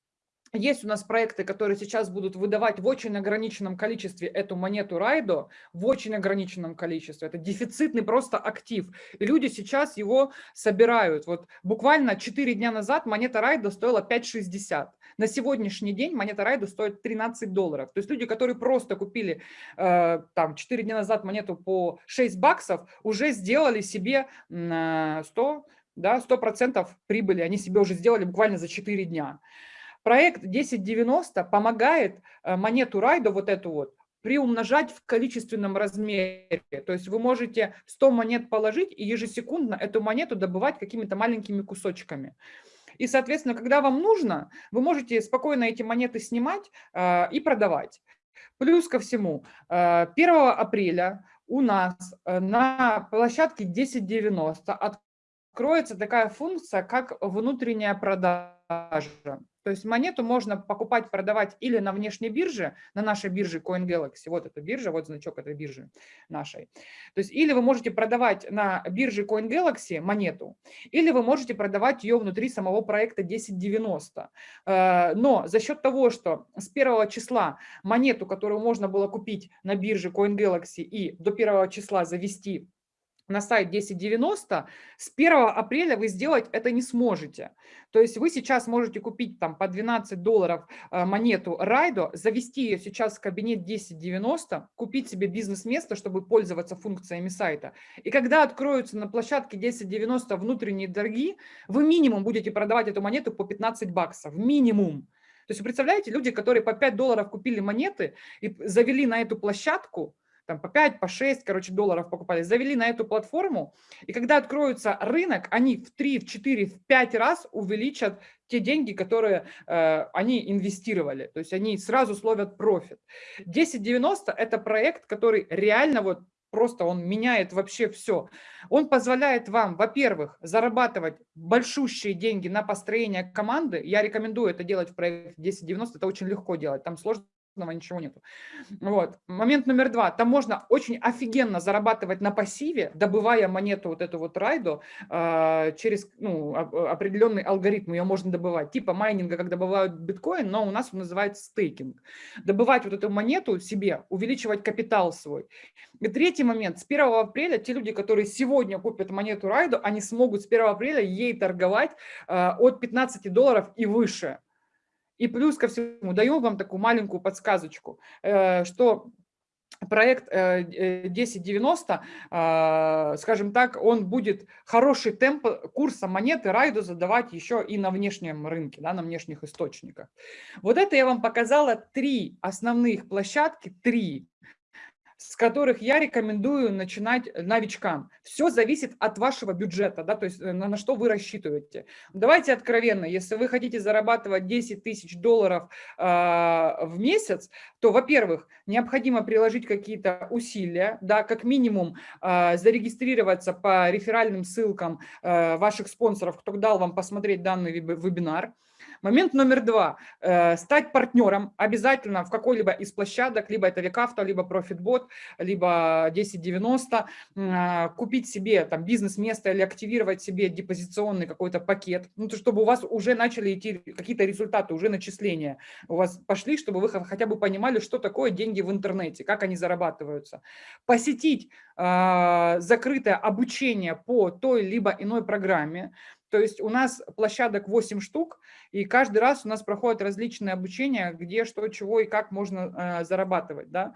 есть у нас проекты, которые сейчас будут выдавать в очень ограниченном количестве эту монету Райдо, в очень ограниченном количестве. Это дефицитный просто актив. И люди сейчас его собирают. Вот буквально 4 дня назад монета Райдо стоила 5,60. На сегодняшний день монета Райдо стоит 13 долларов. То есть люди, которые просто купили э, там 4 дня назад монету по 6 баксов, уже сделали себе э, 100, да, 100% прибыли. Они себе уже сделали буквально за 4 дня. Проект 1090 помогает э, монету Райдо, вот эту вот, приумножать в количественном размере. То есть вы можете 100 монет положить и ежесекундно эту монету добывать какими-то маленькими кусочками. И, соответственно, когда вам нужно, вы можете спокойно эти монеты снимать э, и продавать. Плюс ко всему, э, 1 апреля у нас э, на площадке 1090 откроется такая функция, как внутренняя продажа. То есть монету можно покупать, продавать или на внешней бирже, на нашей бирже CoinGalaxy, вот эта биржа, вот значок этой биржи нашей. То есть или вы можете продавать на бирже CoinGalaxy монету, или вы можете продавать ее внутри самого проекта 1090. Э, но за счет того, что с первого числа монету, которую можно было купить на бирже CoinGalaxy и до первого числа завести на сайт 1090, с 1 апреля вы сделать это не сможете. То есть вы сейчас можете купить там по 12 долларов э, монету Райдо, завести ее сейчас в кабинет 1090, купить себе бизнес-место, чтобы пользоваться функциями сайта. И когда откроются на площадке 1090 внутренние торги, вы минимум будете продавать эту монету по 15 баксов. Минимум. То есть представляете, люди, которые по 5 долларов купили монеты и завели на эту площадку, там по 5, по 6, короче, долларов покупали, завели на эту платформу, и когда откроется рынок, они в 3, в 4, в 5 раз увеличат те деньги, которые э, они инвестировали, то есть они сразу словят профит. 1090 – это проект, который реально вот просто он меняет вообще все. Он позволяет вам, во-первых, зарабатывать большущие деньги на построение команды. Я рекомендую это делать в проекте 1090, это очень легко делать, там сложно ничего нету. Вот. Момент номер два. Там можно очень офигенно зарабатывать на пассиве, добывая монету вот эту вот райду э, через ну, определенный алгоритм. Ее можно добывать. Типа майнинга, как добывают биткоин, но у нас он называется стейкинг. Добывать вот эту монету себе, увеличивать капитал свой. И третий момент. С 1 апреля те люди, которые сегодня купят монету райду, они смогут с 1 апреля ей торговать э, от 15 долларов и выше. И плюс ко всему, даю вам такую маленькую подсказочку, э, что проект 1090, э, э, скажем так, он будет хороший темп курса монеты Райду задавать еще и на внешнем рынке, да, на внешних источниках. Вот это я вам показала три основных площадки, три с которых я рекомендую начинать новичкам. Все зависит от вашего бюджета, да, то есть э, на, на что вы рассчитываете. Давайте откровенно, если вы хотите зарабатывать 10 тысяч долларов э, в месяц, то, во-первых, необходимо приложить какие-то усилия, да, как минимум э, зарегистрироваться по реферальным ссылкам э, ваших спонсоров, кто дал вам посмотреть данный вебинар. Момент номер два. Э, стать партнером обязательно в какой-либо из площадок, либо это Векавто, либо ProfitBot, либо 1090. Э, купить себе там бизнес-место или активировать себе депозиционный какой-то пакет, ну, то, чтобы у вас уже начали идти какие-то результаты, уже начисления у вас пошли, чтобы вы хотя бы понимали, что такое деньги в интернете, как они зарабатываются. Посетить э, закрытое обучение по той либо иной программе, то есть у нас площадок 8 штук, и каждый раз у нас проходят различные обучения, где что, чего и как можно э, зарабатывать. Да?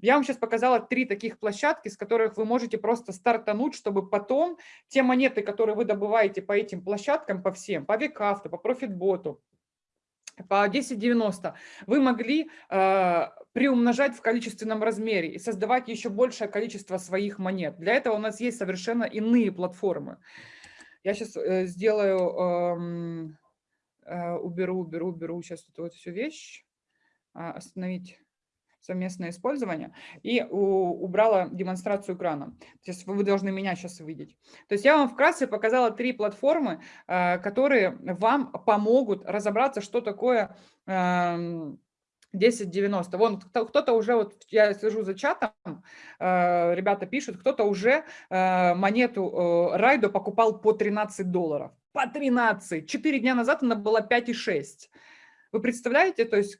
Я вам сейчас показала три таких площадки, с которых вы можете просто стартануть, чтобы потом те монеты, которые вы добываете по этим площадкам, по всем, по Викавту, по Профитботу, по 1090, вы могли э, приумножать в количественном размере и создавать еще большее количество своих монет. Для этого у нас есть совершенно иные платформы. Я сейчас э, сделаю, э, уберу, уберу, уберу сейчас эту вот всю вещь, а, остановить совместное использование и убрала демонстрацию экрана. То есть вы должны меня сейчас увидеть. То есть я вам вкратце показала три платформы, э, которые вам помогут разобраться, что такое 1090. Вон кто-то уже, вот я слежу за чатом, э, ребята пишут, кто-то уже э, монету э, Райдо покупал по 13 долларов. По 13! Четыре дня назад она была 5,6. Вы представляете, то есть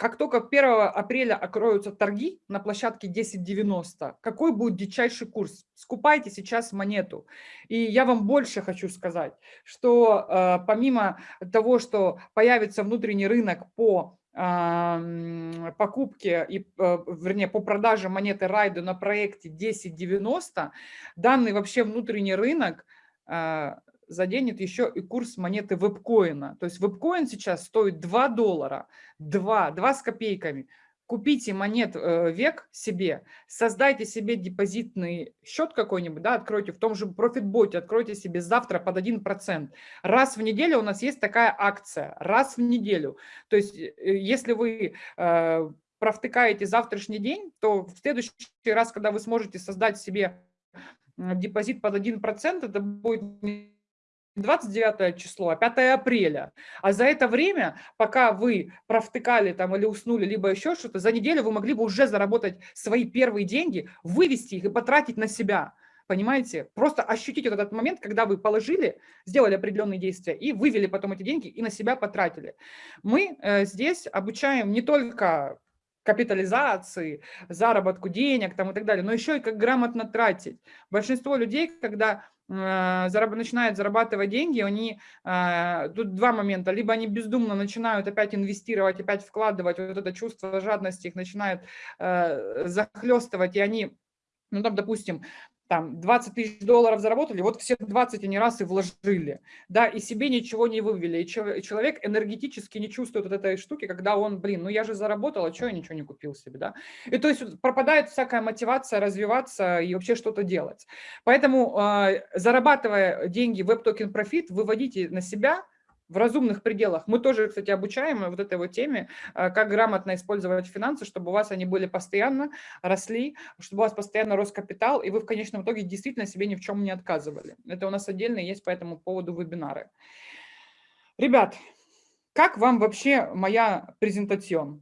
как только 1 апреля окроются торги на площадке 10.90, какой будет дичайший курс? Скупайте сейчас монету. И я вам больше хочу сказать, что э, помимо того, что появится внутренний рынок по покупки, и, э, вернее, по продаже монеты Райду на проекте 1090, данный вообще внутренний рынок а, заденет еще и курс монеты вебкоина. То есть вебкоин сейчас стоит 2 доллара, 2, 2 с копейками купите монет э, век себе, создайте себе депозитный счет какой-нибудь, да, откройте в том же профитботе, откройте себе завтра под 1%. Раз в неделю у нас есть такая акция, раз в неделю. То есть э, если вы э, провтыкаете завтрашний день, то в следующий раз, когда вы сможете создать себе депозит под 1%, это будет 29 число, а 5 апреля. А за это время, пока вы провтыкали там или уснули, либо еще что-то, за неделю вы могли бы уже заработать свои первые деньги, вывести их и потратить на себя. Понимаете? Просто ощутить вот этот момент, когда вы положили, сделали определенные действия и вывели потом эти деньги и на себя потратили. Мы э, здесь обучаем не только капитализации, заработку денег там, и так далее, но еще и как грамотно тратить. Большинство людей, когда зараб начинают зарабатывать деньги, они, э, тут два момента, либо они бездумно начинают опять инвестировать, опять вкладывать, вот это чувство жадности их начинает э, захлестывать, и они, ну там, допустим, там 20 тысяч долларов заработали, вот все 20 они раз и вложили, да, и себе ничего не вывели, и человек энергетически не чувствует вот этой штуки, когда он, блин, ну я же заработал, а что я ничего не купил себе, да, и то есть пропадает всякая мотивация развиваться и вообще что-то делать. Поэтому э, зарабатывая деньги в WebToken Profit, выводите на себя в разумных пределах. Мы тоже, кстати, обучаем вот этой вот теме, э, как грамотно использовать финансы, чтобы у вас они были постоянно, росли, чтобы у вас постоянно рос капитал, и вы в конечном итоге действительно себе ни в чем не отказывали. Это у нас отдельно есть по этому поводу вебинары. Ребят, как вам вообще моя презентация?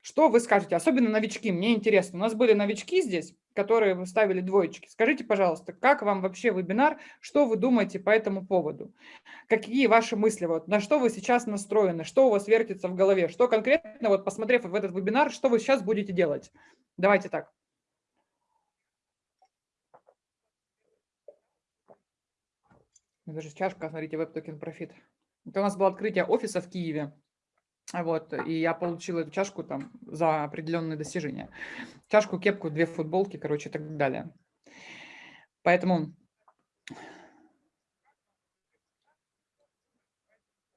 Что вы скажете? Особенно новички, мне интересно. У нас были новички здесь, которые вы ставили двоечки. Скажите, пожалуйста, как вам вообще вебинар, что вы думаете по этому поводу? Какие ваши мысли, вот, на что вы сейчас настроены, что у вас вертится в голове, что конкретно, вот посмотрев в этот вебинар, что вы сейчас будете делать? Давайте так. Даже чашка, смотрите, Web Token Profit. Это у нас было открытие офиса в Киеве. Вот, и я получил эту чашку там за определенные достижения. Чашку, кепку, две футболки, короче, и так далее. Поэтому...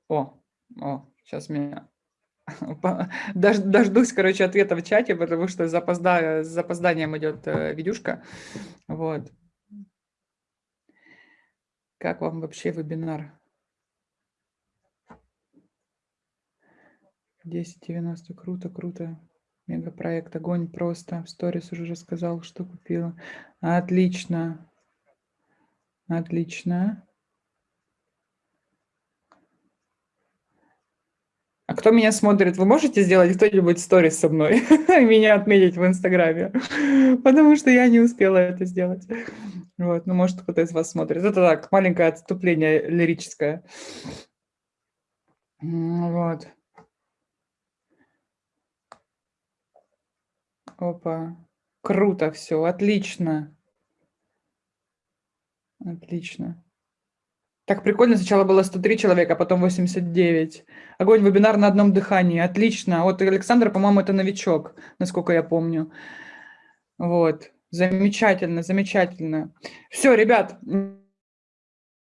О, о, сейчас меня... Дождусь, короче, ответа в чате, потому что запозда... с запозданием идет э, видюшка. Вот. Как вам вообще вебинар? 1090, круто, круто. Мегапроект, огонь просто. В сторис уже рассказал, что купила. Отлично. Отлично. А кто меня смотрит, вы можете сделать кто-нибудь сторис со мной? меня отметить в Инстаграме? Потому что я не успела это сделать. Вот, ну, может, кто-то из вас смотрит. Это так, маленькое отступление лирическое. Вот. Опа. Круто все, отлично. Отлично. Так прикольно, сначала было 103 человека, а потом 89. Огонь, вебинар на одном дыхании, отлично. Вот Александр, по-моему, это новичок, насколько я помню. Вот, замечательно, замечательно. Все, ребят,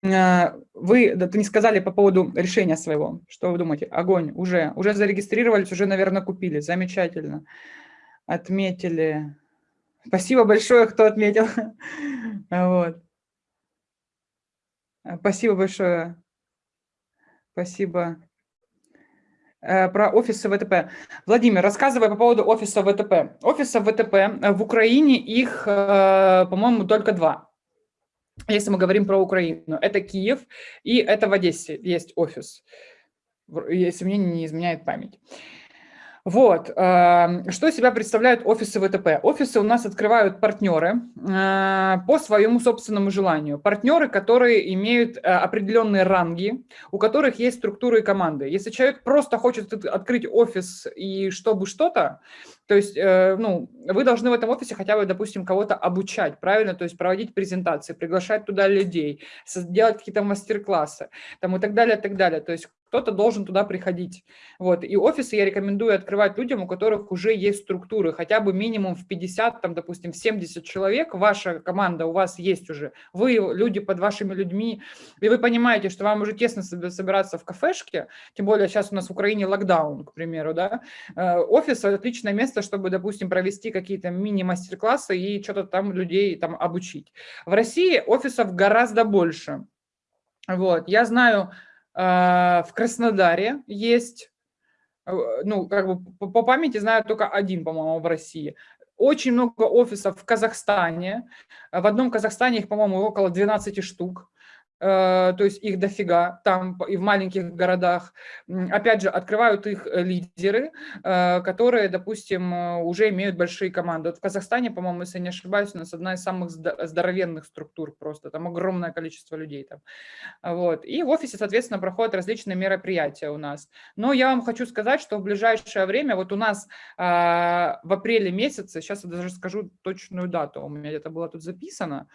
а, вы да, не сказали по поводу решения своего. Что вы думаете? Огонь, уже, уже зарегистрировались, уже, наверное, купили. Замечательно отметили. Спасибо большое, кто отметил. Вот. Спасибо большое. Спасибо. Э, про офисы ВТП. Владимир, рассказывай по поводу офиса ВТП. Офиса ВТП э, в Украине их, э, по-моему, только два. Если мы говорим про Украину. Это Киев и это в Одессе есть офис, если мне не изменяет память. Вот, эм, что из себя представляют офисы ВТП? Офисы у нас открывают партнеры э, по своему собственному желанию. Партнеры, которые имеют э, определенные ранги, у которых есть структуры и команды. Если человек просто хочет открыть офис и чтобы что-то, то есть, э, ну, вы должны в этом офисе хотя бы, допустим, кого-то обучать, правильно? То есть проводить презентации, приглашать туда людей, делать какие-то мастер-классы, там и так далее, и так далее. То есть кто-то должен туда приходить. Вот. И офисы я рекомендую открывать людям, у которых уже есть структуры, хотя бы минимум в 50, там, допустим, в 70 человек, ваша команда у вас есть уже, вы люди под вашими людьми, и вы понимаете, что вам уже тесно собираться в кафешке, тем более сейчас у нас в Украине локдаун, к примеру, да, э, офис – отличное место, чтобы, допустим, провести какие-то мини-мастер-классы и что-то там людей там обучить. В России офисов гораздо больше. Вот, я знаю, а, в Краснодаре есть, э, ну, как бы по памяти знаю только один, по-моему, в России. Очень много офисов в Казахстане. В одном Казахстане их, по-моему, около 12 штук. Э, то есть их дофига там и в маленьких городах. Опять же, открывают их э, лидеры, э, которые, допустим, уже имеют большие команды. Вот в Казахстане, по-моему, если не ошибаюсь, у нас одна из самых здоровенных структур просто, там огромное количество людей там. Вот. И в офисе, соответственно, проходят различные мероприятия у нас. Но я вам хочу сказать, что в ближайшее время, вот у нас в апреле месяце, сейчас я даже скажу точную дату, у меня где-то было тут записано,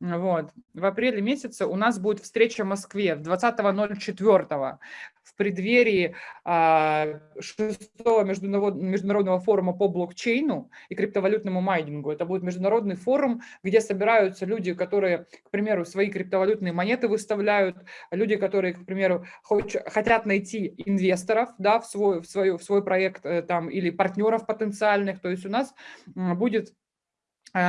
Вот. В апреле месяце у нас будет встреча в Москве 20.04 в преддверии а, шестого международного форума по блокчейну и криптовалютному майнингу. Это будет международный форум, где собираются люди, которые, к примеру, свои криптовалютные монеты выставляют, люди, которые, к примеру, хотят найти инвесторов да, в, свой, в, свой, в свой проект э, там, или партнеров потенциальных. То есть у нас будет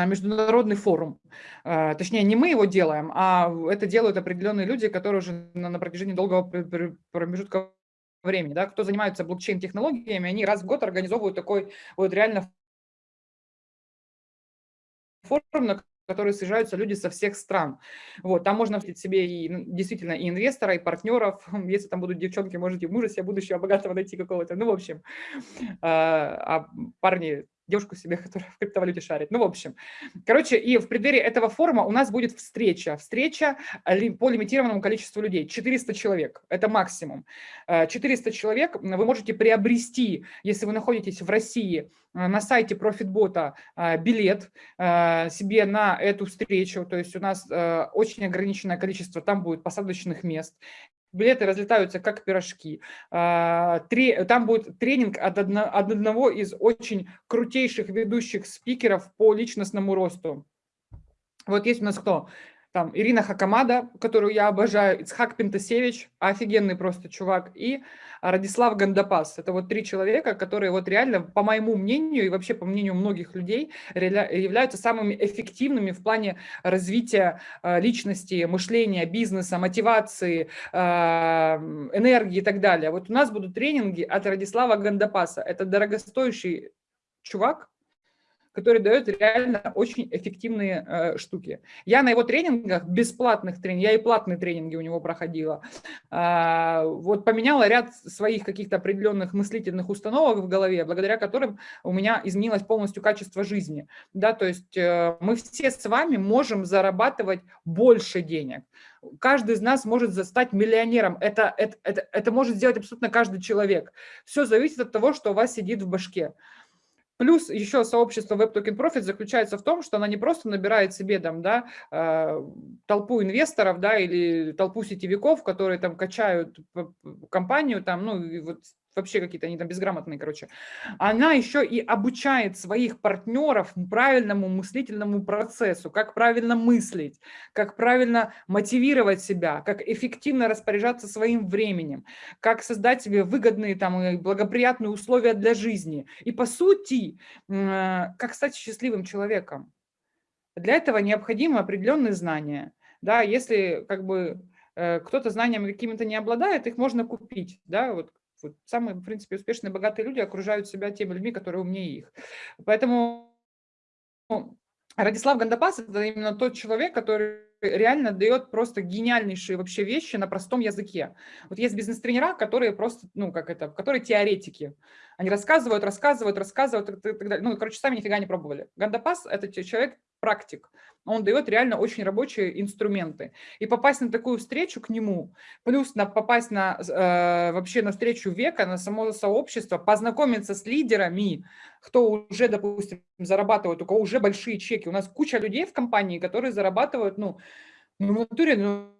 международный форум. Э, точнее, не мы его делаем, а это делают определенные люди, которые уже на протяжении долгого промежутка времени, да, кто занимается блокчейн-технологиями, они раз в год организовывают такой вот реально форум, на которые съезжаются люди со всех стран. Вот, там можно встретить себе и ну, действительно и инвестора, и партнеров. Если там будут девчонки, можете мужа себе будущего богатого найти какого-то. Ну, в общем, э, а парни девушку себе, которая в криптовалюте шарит. Ну, в общем. Короче, и в преддверии этого форума у нас будет встреча. Встреча по лимитированному количеству людей. 400 человек. Это максимум. 400 э, человек вы можете приобрести, если вы находитесь в России, э, на сайте э, билет себе на эту встречу. То есть у нас очень ограниченное количество там будет посадочных мест билеты разлетаются как пирожки. А, там будет тренинг от одного из очень крутейших ведущих спикеров по личностному росту. Вот есть у нас кто? Там Ирина Хакамада, которую я обожаю, Ицхак Пентасевич, офигенный просто чувак, и Радислав Гандапас. Это вот три человека, которые вот реально, по моему мнению и вообще по мнению многих людей, являются самыми эффективными в плане развития э, личности, мышления, бизнеса, мотивации, э, энергии и так далее. Вот у нас будут тренинги от Радислава Гандапаса. Это дорогостоящий чувак, который дает реально очень эффективные э, штуки. Я на его тренингах, бесплатных тренингах, я и платные тренинги у него проходила, э, вот поменяла ряд своих каких-то определенных мыслительных установок в голове, благодаря которым у меня изменилось полностью качество жизни. Да, то есть э, мы все с вами можем зарабатывать больше денег. Каждый из нас может стать миллионером. Это, это, это, это может сделать абсолютно каждый человек. Все зависит от того, что у вас сидит в башке. Плюс еще сообщество Web Token Profit заключается в том, что она не просто набирает себе там, да, э, толпу инвесторов да, или толпу сетевиков, которые там качают компанию, там, ну, вот вообще какие-то они там безграмотные, короче. Она еще и обучает своих партнеров правильному мыслительному процессу, как правильно мыслить, как правильно мотивировать себя, как эффективно распоряжаться своим временем, как создать себе выгодные там благоприятные условия для жизни. И по сути, как стать счастливым человеком. Для этого необходимы определенные знания. Да, если как бы э, кто-то знаниями какими-то не обладает, их можно купить. Да, вот вот самые, в принципе, успешные, богатые люди окружают себя теми людьми, которые умнее их. Поэтому Радислав Гандапас – это именно тот человек, который реально дает просто гениальнейшие вообще вещи на простом языке. Вот есть бизнес-тренера, которые просто, ну, как это, которые теоретики. Они рассказывают, рассказывают, рассказывают, и так далее. Ну, короче, сами нифига не пробовали. Гандапас – это человек, практик. Он дает реально очень рабочие инструменты. И попасть на такую встречу к нему, плюс на, попасть на, э, вообще на встречу века, на само сообщество, познакомиться с лидерами, кто уже, допустим, зарабатывает, у кого уже большие чеки. У нас куча людей в компании, которые зарабатывают, ну, ну в натуре, ну,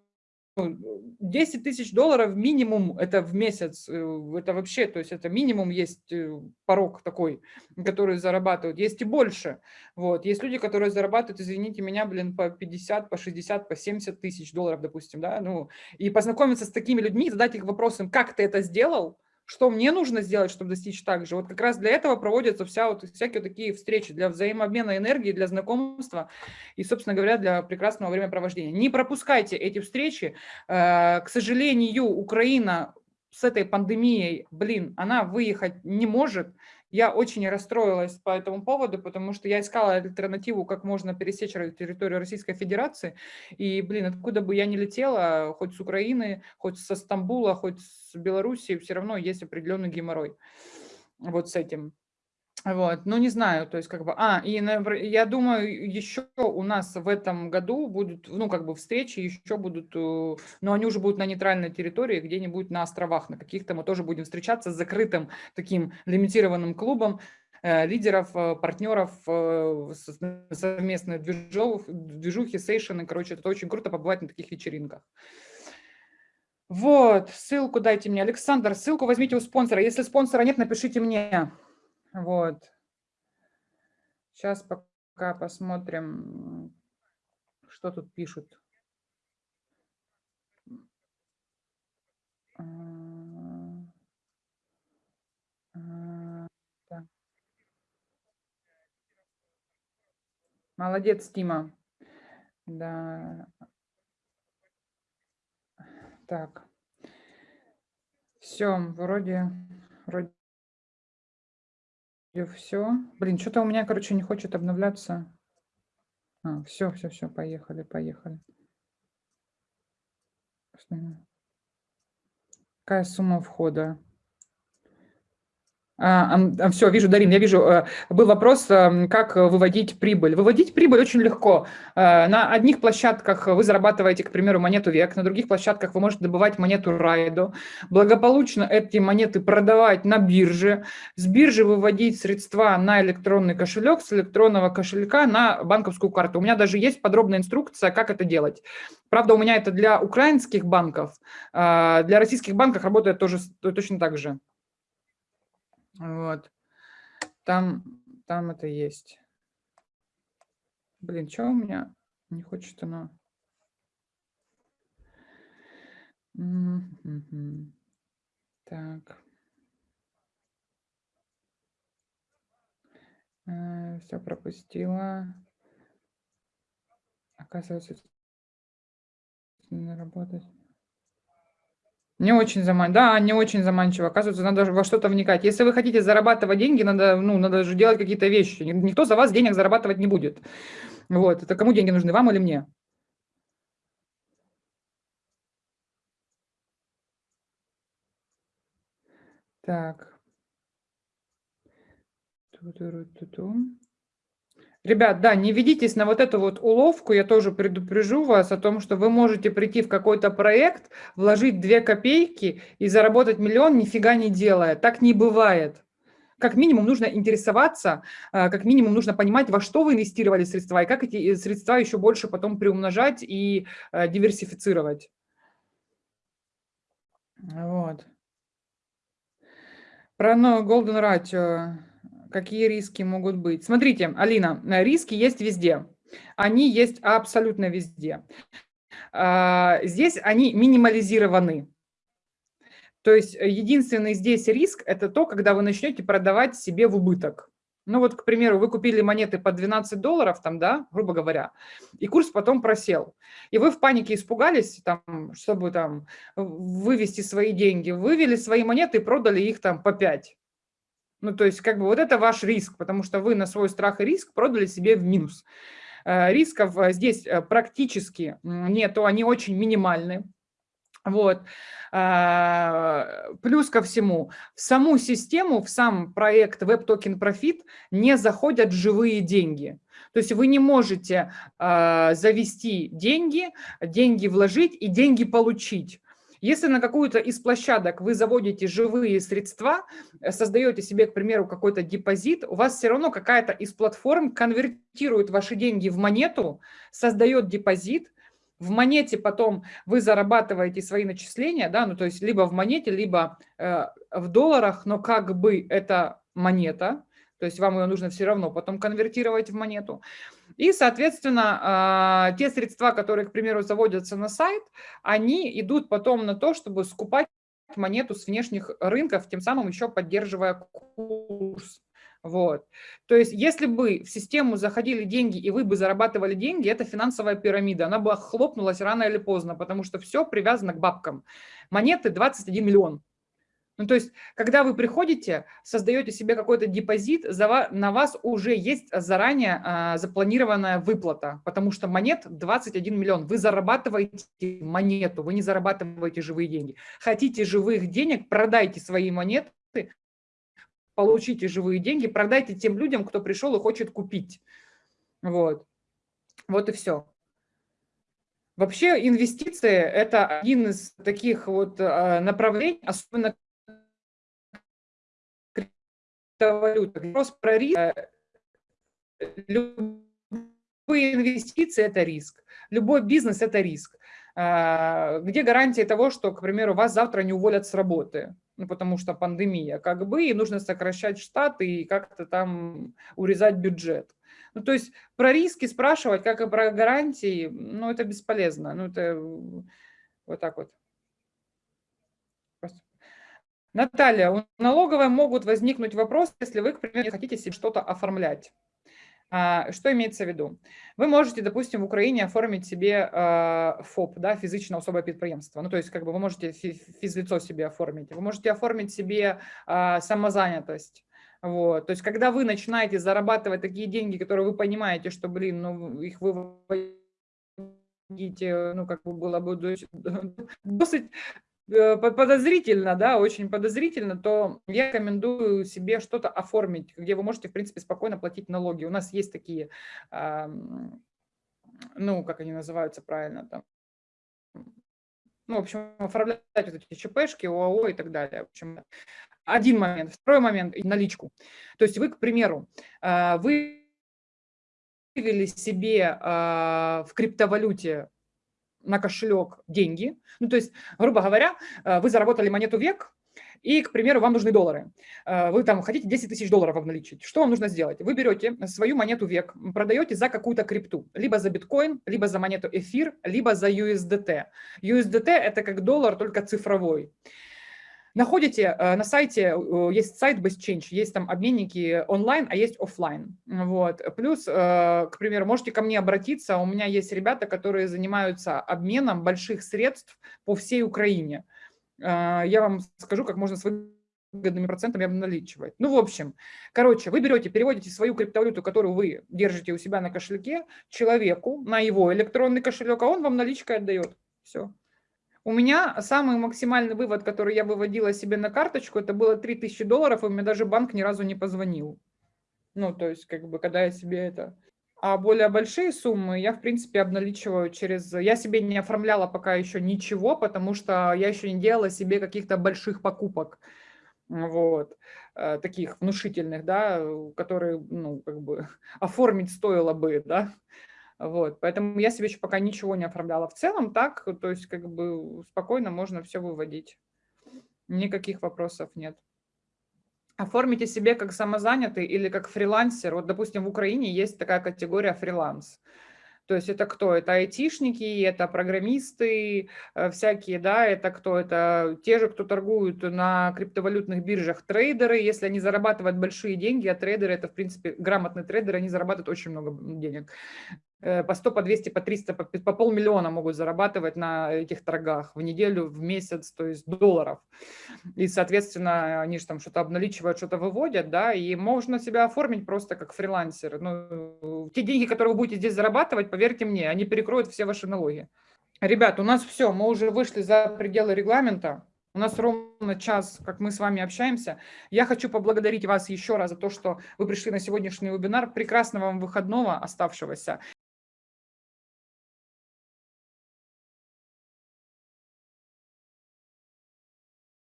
10 тысяч долларов минимум это в месяц, э, это вообще, то есть это минимум есть э, порог такой, который зарабатывают, есть и больше. Вот. Есть люди, которые зарабатывают, извините меня, блин, по 50, по 60, по 70 тысяч долларов, допустим, да, ну, и познакомиться с такими людьми, задать их вопросом, как ты это сделал, что мне нужно сделать, чтобы достичь так же. Вот как раз для этого проводятся вся вот, всякие такие встречи, для взаимообмена энергии, для знакомства и, собственно говоря, для прекрасного времяпровождения. Не пропускайте эти встречи. Э, к сожалению, Украина с этой пандемией, блин, она выехать не может. Я очень расстроилась по этому поводу, потому что я искала альтернативу, как можно пересечь территорию Российской Федерации. И, блин, откуда бы я ни летела, хоть с Украины, хоть со Стамбула, хоть с Белоруссии, все равно есть определенный геморрой вот с этим. Вот, ну не знаю, то есть как бы, а, и я думаю, еще у нас в этом году будут, ну как бы встречи еще будут, э, но они уже будут на нейтральной территории, где-нибудь на островах, на каких-то мы тоже будем встречаться с закрытым таким лимитированным клубом, э, лидеров, э, партнеров, совместные движухи, сейшены. Короче, это очень круто побывать на таких вечеринках. Вот, ссылку дайте мне. Александр, ссылку возьмите у спонсора. Если спонсора нет, напишите мне. Вот. Сейчас пока посмотрим, что тут пишут. Молодец, Тима. Да. Так. Все, вроде, вроде все. Блин, что-то у меня, короче, не хочет обновляться. А, все, все, все, поехали, поехали. Какая сумма входа? А, а, все, вижу, Дарин, я вижу, э, был вопрос, как выводить прибыль. Выводить прибыль очень легко. Э, на одних площадках вы зарабатываете, к примеру, монету век, на других площадках вы можете добывать монету райдо, благополучно эти монеты продавать на бирже, с биржи выводить средства на электронный кошелек, с электронного кошелька на банковскую карту. У меня даже есть подробная инструкция, как это делать. Правда, у меня это для украинских банков, э, для российских банков работает тоже точно так же. Вот. Там, там это есть. Блин, что у меня не хочет оно? Так. Э, Все пропустила. Оказывается, не работать. Не очень заманчиво. Да, не очень заманчиво. Оказывается, надо во что-то вникать. Если вы хотите зарабатывать деньги, надо, ну, надо же делать какие-то вещи. Никто за вас денег зарабатывать не будет. Вот. Это кому деньги нужны, вам или мне? Так. Ту-ту-ту-ту. Ребят, да, не ведитесь на вот эту вот уловку, я тоже предупрежу вас о том, что вы можете прийти в какой-то проект, вложить 2 копейки и заработать миллион, нифига не делая. Так не бывает. Как минимум нужно интересоваться, а, как минимум нужно понимать, во что вы инвестировали средства, и как эти э, средства еще больше потом приумножать и э, диверсифицировать. Вот. Про Golden Ratio. Какие риски могут быть? Смотрите, Алина, э, риски есть везде. Они есть абсолютно везде. А, здесь они минимализированы. То есть э, единственный здесь риск – это то, когда вы начнете продавать себе в убыток. Ну вот, к примеру, вы купили монеты по 12 долларов, там, да, грубо говоря, и курс потом просел. И вы в панике испугались, там, чтобы там вывести свои деньги, вывели свои монеты и продали их там по 5. Ну, то есть, как бы вот это ваш риск, потому что вы на свой страх и риск продали себе в минус. Э, рисков э, здесь э, практически нету, они очень минимальны. Вот. Плюс ко всему, в саму систему, в сам проект Web Token Profit не заходят живые деньги. То есть вы не можете завести деньги, деньги вложить и деньги получить. Если на какую-то из площадок вы заводите живые средства, э, создаете себе, к примеру, какой-то депозит, у вас все равно какая-то из платформ конвертирует ваши деньги в монету, создает депозит, в монете потом вы зарабатываете свои начисления, да, ну то есть либо в монете, либо э, в долларах, но как бы это монета, то есть вам ее нужно все равно потом конвертировать в монету. И, соответственно, а, те средства, которые, к примеру, заводятся на сайт, они идут потом на то, чтобы скупать монету с внешних рынков, тем самым еще поддерживая курс. Вот. То есть, если бы в систему заходили деньги, и вы бы зарабатывали деньги, это финансовая пирамида. Она бы хлопнулась рано или поздно, потому что все привязано к бабкам. Монеты 21 миллион. Ну, то есть, когда вы приходите, создаете себе какой-то депозит, на вас уже есть заранее а, запланированная выплата, потому что монет 21 миллион. Вы зарабатываете монету, вы не зарабатываете живые деньги. Хотите живых денег, продайте свои монеты, получите живые деньги, продайте тем людям, кто пришел и хочет купить. Вот, вот и все. Вообще инвестиции – это один из таких вот а, направлений, особенно криптовалютах. Вопрос про риск. Любые инвестиции – это риск. Любой бизнес – это риск. А, где гарантия того, что, к примеру, вас завтра не уволят с работы? Ну, потому что пандемия, как бы, и нужно сокращать штаты и как-то там урезать бюджет. Ну, то есть про риски спрашивать, как и про гарантии, ну, это бесполезно. Ну, это вот так вот. Наталья, у налоговой могут возникнуть вопросы, если вы, к примеру, хотите себе что-то оформлять. А, что имеется в виду? Вы можете, допустим, в Украине оформить себе а, ФОП, да, физичное особое предприемство. Ну, то есть, как бы вы можете физлицо себе оформить. Вы можете оформить себе а, самозанятость. Вот. То есть, когда вы начинаете зарабатывать такие деньги, которые вы понимаете, что, блин, ну, их выводите, ну, как бы было бы досить Э, подозрительно, да, очень подозрительно, то я рекомендую себе что-то оформить, где вы можете, в принципе, спокойно платить налоги. У нас есть такие, ну, как они называются правильно, там, ну, в общем, оформлять вот эти ЧПшки, ОАО и так далее. В общем, один момент. Второй момент – наличку. То есть вы, к примеру, а, вы вывели себе а, в криптовалюте на кошелек деньги. Ну, то есть, грубо говоря, э, вы заработали монету век, и, к примеру, вам нужны доллары. Э, вы там хотите 10 тысяч долларов обналичить. Что вам нужно сделать? Вы берете свою монету век, продаете за какую-то крипту. Либо за биткоин, либо за монету эфир, либо за USDT. USDT – это как доллар, только цифровой. Находите э, на сайте, есть сайт BestChange, есть там обменники онлайн, а есть офлайн. Вот. Плюс, э, к примеру, можете ко мне обратиться, у меня есть ребята, которые занимаются обменом больших средств по всей Украине. Э, я вам скажу, как можно с выгодными процентами обналичивать. Ну, в общем, короче, вы берете, переводите свою криптовалюту, которую вы держите у себя на кошельке, человеку на его электронный кошелек, а он вам наличкой отдает. Все. У меня самый максимальный вывод, который я выводила себе на карточку, это было 3000 долларов, и мне даже банк ни разу не позвонил. Ну, то есть, как бы, когда я себе это... А более большие суммы я, в принципе, обналичиваю через... Я себе не оформляла пока еще ничего, потому что я еще не делала себе каких-то больших покупок. Вот. Э, таких внушительных, да, которые, ну, как бы, оформить стоило бы, да. Вот, поэтому я себе еще пока ничего не оформляла. В целом так, то есть как бы спокойно можно все выводить. Никаких вопросов нет. Оформите себе как самозанятый или как фрилансер. Вот, допустим, в Украине есть такая категория фриланс. То есть это кто? Это айтишники, это программисты э, всякие, да, это кто? Это те же, кто торгуют на криптовалютных биржах, трейдеры, если они зарабатывают большие деньги, а трейдеры, это, в принципе, грамотные трейдеры, они зарабатывают очень много денег. Э, по 100, по 200, по 300, по, по полмиллиона могут зарабатывать на этих торгах в неделю, в месяц, то есть долларов. И, соответственно, они же там что-то обналичивают, что-то выводят, да, и можно себя оформить просто как фрилансер. Ну, те деньги, которые вы будете здесь зарабатывать, поверьте мне, они перекроют все ваши налоги. Ребят, у нас все, мы уже вышли за пределы регламента. У нас ровно час, как мы с вами общаемся. Я хочу поблагодарить вас еще раз за то, что вы пришли на сегодняшний вебинар. Прекрасного вам выходного оставшегося.